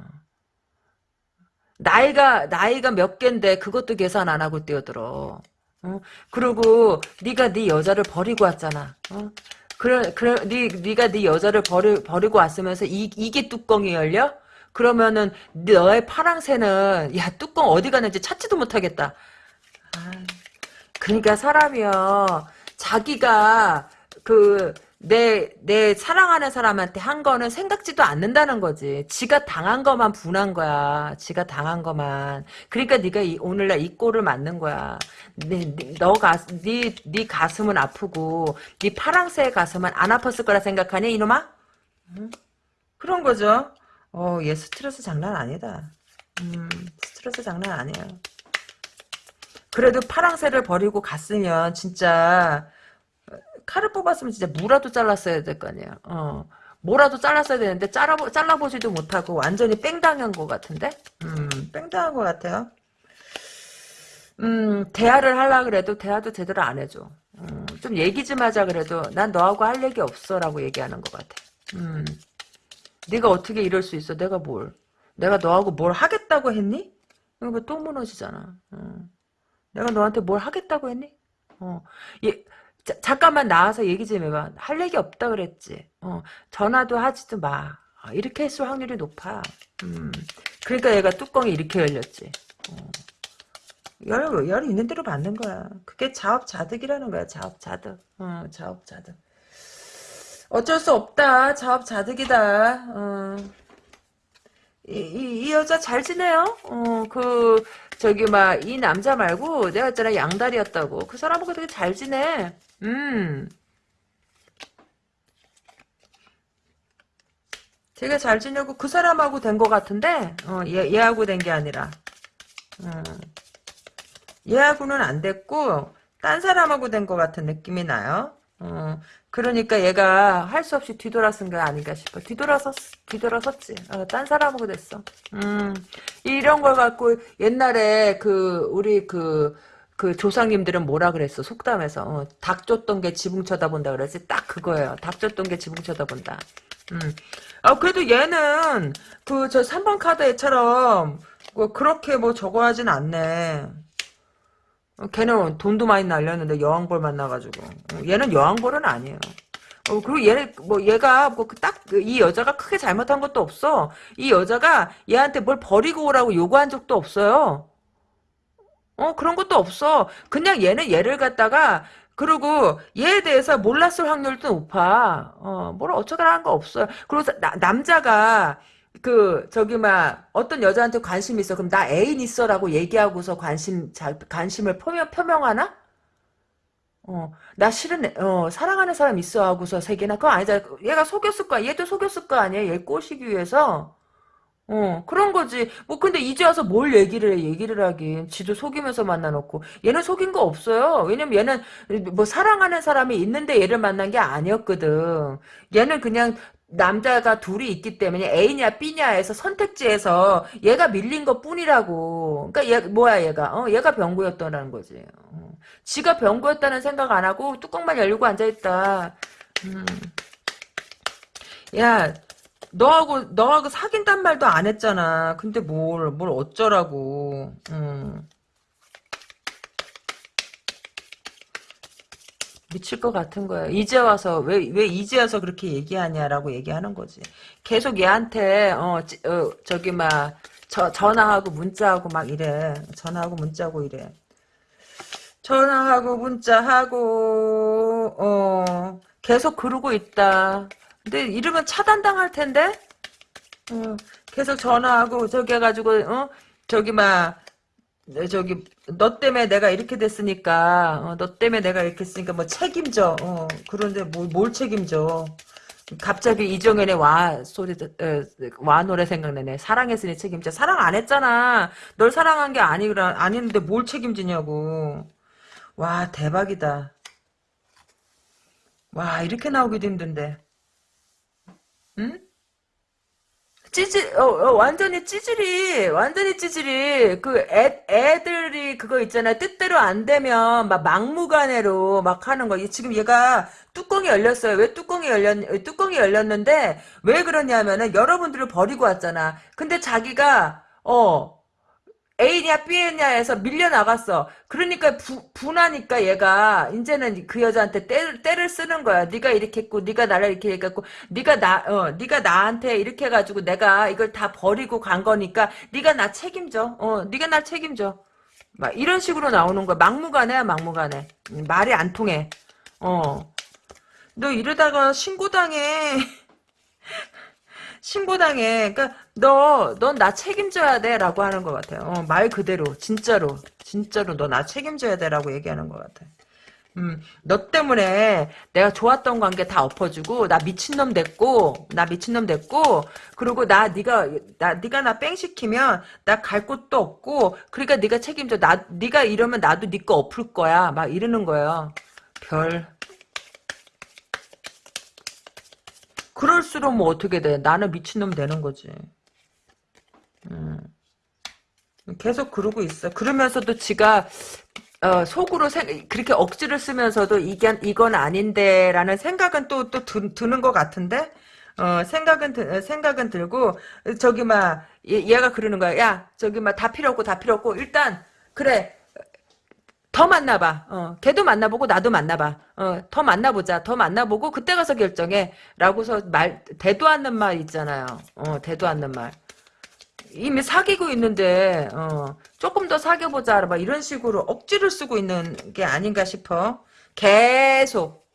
Speaker 1: 나이가 나이가 몇 갠데 그것도 계산 안 하고 뛰어들어. 어? 그리고 네가 네 여자를 버리고 왔잖아. 어? 그래 그래 네 네가 네 여자를 버리, 버리고 왔으면서 이 이게 뚜껑이 열려? 그러면은 너의 파랑새는 야 뚜껑 어디 갔는지 찾지도 못하겠다. 아, 그러니까 사람이요 자기가 그 내, 내 사랑하는 사람한테 한 거는 생각지도 않는다는 거지. 지가 당한 것만 분한 거야. 지가 당한 것만. 그러니까 네가 이, 오늘날 이 꼴을 맞는 거야. 네, 네, 너가, 네, 네 가슴은 아프고, 네 파랑새의 가슴은 안 아팠을 거라 생각하니, 이놈아? 그런 거죠. 어, 얘 스트레스 장난 아니다. 음, 스트레스 장난 아니야. 그래도 파랑새를 버리고 갔으면, 진짜, 칼을 뽑았으면 진짜 무라도 잘랐어야 될 거 아니야. 어. 뭐라도 잘랐어야 되는데 잘라 잘라보지도 못하고 완전히 뺑당한 것 같은데. 음, 뺑당한 것 같아요. 음, 대화를 하려 그래도 대화도 제대로 안 해줘. 음, 좀 얘기 좀 하자 그래도 난 너하고 할 얘기 없어라고 얘기하는 것 같아. 음, 네가 어떻게 이럴 수 있어? 내가 뭘? 내가 너하고 뭘 하겠다고 했니? 이거 똥 무너지잖아. 어. 내가 너한테 뭘 하겠다고 했니? 어, 예, 자, 잠깐만 나와서 얘기 좀 해봐. 할 얘기 없다 그랬지. 어, 전화도 하지도 마. 어, 이렇게 했을 확률이 높아. 음, 그러니까 얘가 뚜껑이 이렇게 열렸지. 어. 열, 열 있는 대로 받는 거야. 그게 자업자득이라는 거야. 자업자득. 어, 자업자득. 어쩔 수 없다. 자업자득이다. 어. 이, 이, 이, 여자 잘 지내요? 어, 그, 저기, 막, 이 남자 말고, 내가 있잖아, 양다리였다고. 그 사람하고 되게 잘 지내. 음. 되게 잘 지내고 그 사람하고 된 것 같은데 어, 얘, 얘하고 된 게 아니라 어, 얘하고는 안 됐고 딴 사람하고 된 것 같은 느낌이 나요. 어, 그러니까 얘가 할 수 없이 뒤돌아쓴 게 아닌가 싶어. 뒤돌아서 뒤돌아섰지. 어, 딴 사람하고 됐어. 음, 이런 걸 갖고 옛날에 그 우리 그그 조상님들은 뭐라 그랬어? 속담에서. 어, 닭 쫓던 게 지붕 쳐다본다 그랬지? 딱 그거예요. 닭 쫓던 게 지붕 쳐다본다. 음. 아, 그래도 얘는 그 저 3번 카드 애처럼 뭐 그렇게 뭐 저거 하진 않네. 어, 걔는 돈도 많이 날렸는데 여왕벌 만나가지고. 어, 얘는 여왕벌은 아니에요. 어, 그리고 얘, 뭐, 얘가, 뭐, 그 딱, 그 이 여자가 크게 잘못한 것도 없어. 이 여자가 얘한테 뭘 버리고 오라고 요구한 적도 없어요. 어 그런 것도 없어. 그냥 얘는 얘를 갖다가 그리고 얘에 대해서 몰랐을 확률도 높아. 어, 뭘 어쩌다 는거없어 그리고 남자가 그 저기 막 어떤 여자한테 관심 있어. 그럼 나 애인 있어라고 얘기하고서 관심 자, 관심을 표명 표명하나? 어, 나 싫은 어, 사랑하는 사람 있어 하고서 세계나 그거 아니잖아. 얘가 속였을 거야. 얘도 속였을 거 아니야. 얘 꼬시기 위해서. 어, 그런 거지. 뭐, 근데 이제 와서 뭘 얘기를 해, 얘기를 하긴. 지도 속이면서 만나놓고. 얘는 속인 거 없어요. 왜냐면 얘는 뭐 사랑하는 사람이 있는데 얘를 만난 게 아니었거든. 얘는 그냥 남자가 둘이 있기 때문에 A냐 B냐에서 선택지에서 얘가 밀린 것 뿐이라고. 그러니까 얘, 뭐야 얘가. 어, 얘가 병고였다는 거지. 어. 지가 병고였다는 생각 안 하고 뚜껑만 열고 앉아있다. 음. 야, 너하고 너하고 사귄단 말도 안 했잖아. 근데 뭘 뭘 어쩌라고. 음. 미칠 것 같은 거야 이제 와서 왜 왜 이제 와서 그렇게 얘기하냐라고 얘기하는 거지. 계속 얘한테 어, 지, 어 저기 막 저, 전화하고 문자하고 막 이래. 전화하고 문자하고 이래. 전화하고 문자하고 어 계속 그러고 있다. 근데 이러면 차단당할 텐데 음, 계속 전화하고 저기 해가지고 어? 저기 막 네, 저기 너 때문에 내가 이렇게 됐으니까 어, 너 때문에 내가 이렇게 했으니까 뭐 책임져 어, 그런데 뭘, 뭐, 뭘 책임져 갑자기 이정현의 와 소리 에, 어, 와 노래 생각나네 사랑했으니 책임져 사랑 안 했잖아 널 사랑한 게 아니라 아닌데 뭘 책임지냐고 와 대박이다 와 이렇게 나오기도 힘든데 응? 찌질, 어, 어, 완전히 찌질이, 완전히 찌질이, 그 애, 애들이 그거 있잖아. 뜻대로 안 되면 막 막무가내로 막 하는 거. 지금 얘가 뚜껑이 열렸어요. 왜 뚜껑이 열렸, 뚜껑이 열렸는데, 왜 그러냐면은 여러분들을 버리고 왔잖아. 근데 자기가, 어, A냐 B냐에서 밀려나갔어. 그러니까 부, 분하니까 얘가 이제는 그 여자한테 때, 때를 쓰는 거야. 네가 이렇게 했고 네가 나를 이렇게 했고 네가 나 어, 네가 나한테 이렇게 해가지고 내가 이걸 다 버리고 간 거니까 네가 나 책임져. 어, 네가 나 책임져. 막 이런 식으로 나오는 거야. 막무가내야 막무가내. 음, 말이 안 통해. 어. 너 이러다가 신고당해. 신고당에그니까 너, 넌 나 책임져야 돼라고 하는 것 같아요. 어, 말 그대로 진짜로 진짜로 너 나 책임져야 돼라고 얘기하는 것 같아. 음, 너 때문에 내가 좋았던 관계 다 엎어주고 나 미친놈 됐고 나 미친놈 됐고 그리고 나 네가 나 네가 나 뺑 시키면 나 갈 곳도 없고 그러니까 네가 책임져 나 네가 이러면 나도 네 거 엎을 거야 막 이러는 거예요. 별 그럴수록 뭐 어떻게 돼? 나는 미친놈 되는 거지. 음. 계속 그러고 있어. 그러면서도 지가 어, 속으로 생, 그렇게 억지를 쓰면서도 이게 이건 아닌데라는 생각은 또 또 드는 것 같은데 어, 생각은 생각은 들고 저기 막 얘, 가 그러는 거야. 야 저기 막 다 필요 없고 다 필요 없고 일단 그래 더 만나봐. 어, 걔도 만나보고 나도 만나봐. 어, 더 만나보자. 더 만나보고 그때 가서 결정해. 라고서 말 대도 않는 말 있잖아요. 어, 대도 않는 말. 이미 사귀고 있는데 어, 조금 더 사귀어보자. 막 이런 식으로 억지를 쓰고 있는 게 아닌가 싶어. 계속.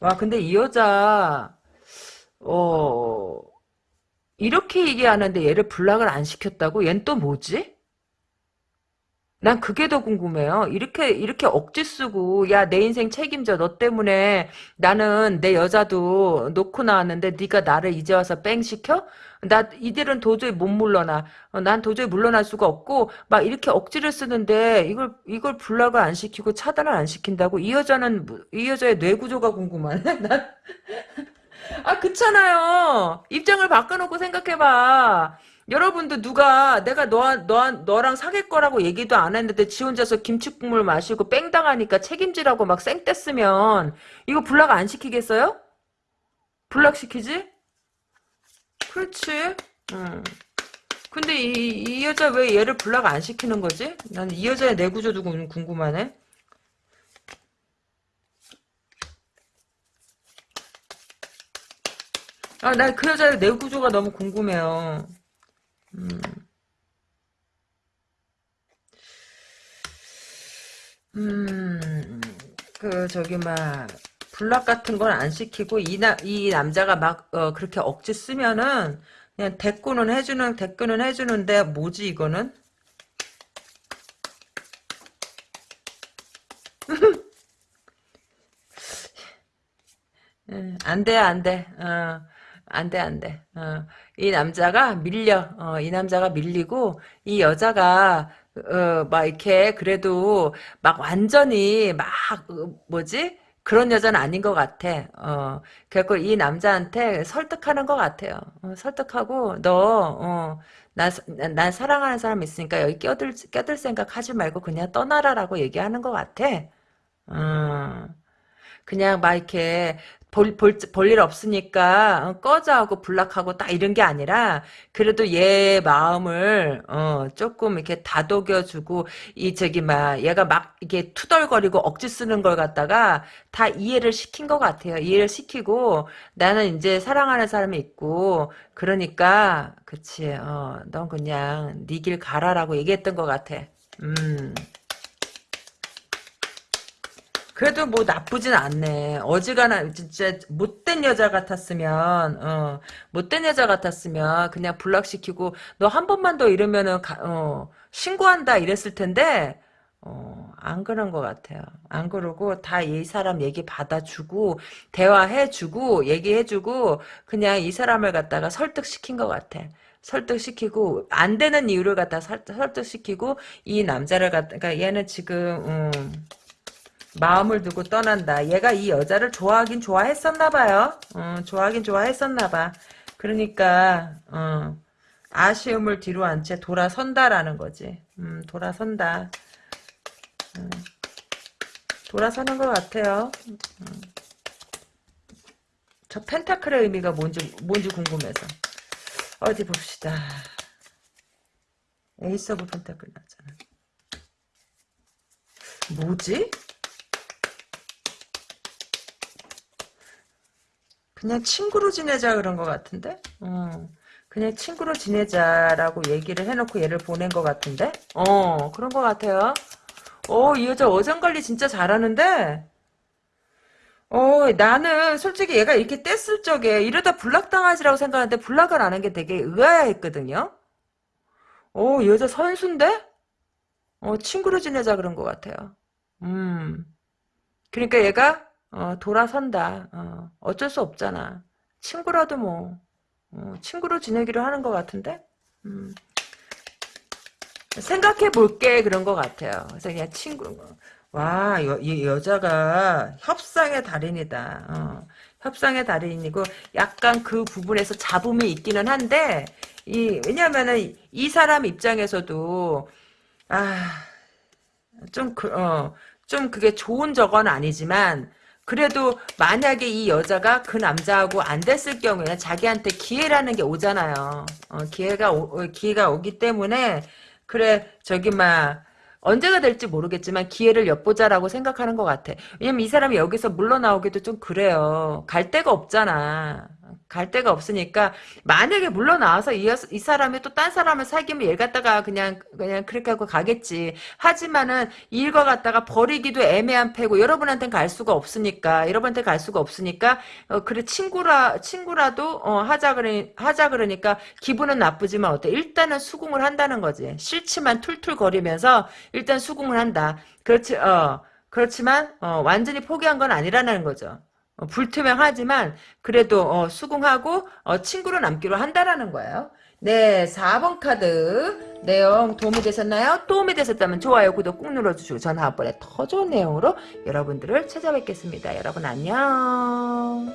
Speaker 1: 와 근데 이 여자 어 이렇게 얘기하는데 얘를 불락을 안 시켰다고? 얜또 뭐지? 난 그게 더 궁금해요. 이렇게 이렇게 억지 쓰고 야 내 인생 책임져 너 때문에 나는 내 여자도 놓고 나왔는데 네가 나를 이제 와서 뺑 시켜? 나 이들은 도저히 못 물러나. 어, 난 도저히 물러날 수가 없고 막 이렇게 억지를 쓰는데 이걸 이걸 불락을 안 시키고 차단을 안 시킨다고 이 여자는 이 여자의 뇌 구조가 궁금하네. 난아 그렇잖아요. 입장을 바꿔놓고 생각해봐. 여러분도 누가 내가 너, 너, 너랑 사귈 거라고 얘기도 안 했는데 지 혼자서 김치국물 마시고 뺑당하니까 책임지라고 막 쌩떼쓰면 이거 불락 안 시키겠어요? 불락시키지? 그렇지. 음. 근데 이, 이 여자 왜 얘를 불락 안 시키는 거지? 난 이 여자의 내구조도 궁금하네. 아, 나 그 여자의 내구조가 너무 궁금해요. 음. 음, 그, 저기, 막, 불락 같은 건 안 시키고, 이, 나, 이 남자가 막, 어, 그렇게 억지 쓰면은, 그냥 대꾸는 해주는, 대꾸는 해주는데, 뭐지, 이거는? 예, 안 돼, 안 돼. 어. 안 돼, 안 돼. 어, 이 남자가 밀려. 어, 이 남자가 밀리고, 이 여자가, 어, 막 이렇게, 그래도, 막 완전히, 막, 어, 뭐지? 그런 여자는 아닌 것 같아. 어, 그래갖이 남자한테 설득하는 것 같아요. 어, 설득하고, 너, 어, 나, 사랑하는 사람 있으니까 여기 껴들, 껴들 생각 하지 말고 그냥 떠나라라고 얘기하는 것 같아. 어. 그냥 막 이렇게 볼, 볼, 볼 일 없으니까 어, 꺼져 하고 불락하고 딱 이런 게 아니라 그래도 얘 마음을 어, 조금 이렇게 다독여주고 이 저기 막 얘가 막 이게 투덜거리고 억지 쓰는 걸 갖다가 다 이해를 시킨 것 같아요. 이해를 시키고 나는 이제 사랑하는 사람이 있고 그러니까 그치 어, 넌 그냥 니길 네 가라라고 얘기했던 것 같아. 음. 그래도 뭐 나쁘진 않네. 어지간한 진짜 못된 여자 같았으면 어, 못된 여자 같았으면 그냥 블락시키고 너 한 번만 더 이러면은 가, 어, 신고한다 이랬을 텐데 어, 안 그런 것 같아요. 안 그러고 다 이 사람 얘기 받아주고 대화해주고 얘기해주고 그냥 이 사람을 갖다가 설득시킨 것 같아. 설득시키고 안 되는 이유를 갖다 설, 득시키고이 남자를 갖다가 그러니까 얘는 지금 음, 마음을 두고 떠난다. 얘가 이 여자를 좋아하긴 좋아했었나 봐요. 어, 좋아하긴 좋아했었나 봐. 그러니까 어, 아쉬움을 뒤로 한채 돌아선다라는 거지. 음, 돌아선다. 음, 돌아서는 것 같아요. 음. 저 펜타클의 의미가 뭔지 뭔지 궁금해서. 어디 봅시다. 에이스 오브 펜타클 나잖아. 뭐지? 그냥 친구로 지내자 그런 것 같은데? 어. 그냥 친구로 지내자라고 얘기를 해놓고 얘를 보낸 것 같은데? 어, 그런 것 같아요. 어, 이 여자 어장 관리 진짜 잘하는데? 어, 나는 솔직히 얘가 이렇게 뗐을 적에 이러다 불락당하지라고 생각하는데 불락을 안한게 되게 의아했거든요? 어, 이 여자 선수인데? 어, 친구로 지내자 그런 것 같아요. 음. 그러니까 얘가 어, 돌아선다. 어, 어쩔 수 없잖아. 친구라도 뭐 어, 친구로 지내기로 하는 것 같은데 음. 생각해 볼게 그런 것 같아요. 그래서 그냥 친구 와 여, 이 여자가 협상의 달인이다. 어, 협상의 달인이고 약간 그 부분에서 잡음이 있기는 한데 이 왜냐면은 이 사람 입장에서도 아좀 그어좀 그, 어, 그게 좋은 저건 아니지만 그래도 만약에 이 여자가 그 남자하고 안 됐을 경우에 자기한테 기회라는 게 오잖아요. 어, 기회가 오, 어, 기회가 오기 때문에 그래 저기 막 언제가 될지 모르겠지만 기회를 엿보자라고 생각하는 것 같아. 왜냐면 이 사람이 여기서 물러나오기도 좀 그래요. 갈 데가 없잖아. 갈 데가 없으니까 만약에 물러나와서 이, 이 사람이 또 딴 사람을 사귀면 얘 갖다가 그냥 그냥 그렇게 하고 가겠지. 하지만은 일과 갖다가 버리기도 애매한 패고 여러분한테 갈 수가 없으니까 여러분한테 갈 수가 없으니까 어, 그래 친구라 친구라도 어, 하자 그래 하자 그러니까 기분은 나쁘지만 어때? 일단은 수긍을 한다는 거지. 싫지만 툴툴거리면서 일단 수긍을 한다. 그렇지 어 그렇지만 어, 완전히 포기한 건 아니라는 거죠. 어, 불투명하지만 그래도 어, 수긍하고 어, 친구로 남기로 한다라는 거예요. 네, 4번 카드 내용 도움이 되셨나요? 도움이 되셨다면 좋아요, 구독 꾹 눌러주시고 전화번에 더 좋은 내용으로 여러분들을 찾아뵙겠습니다. 여러분 안녕.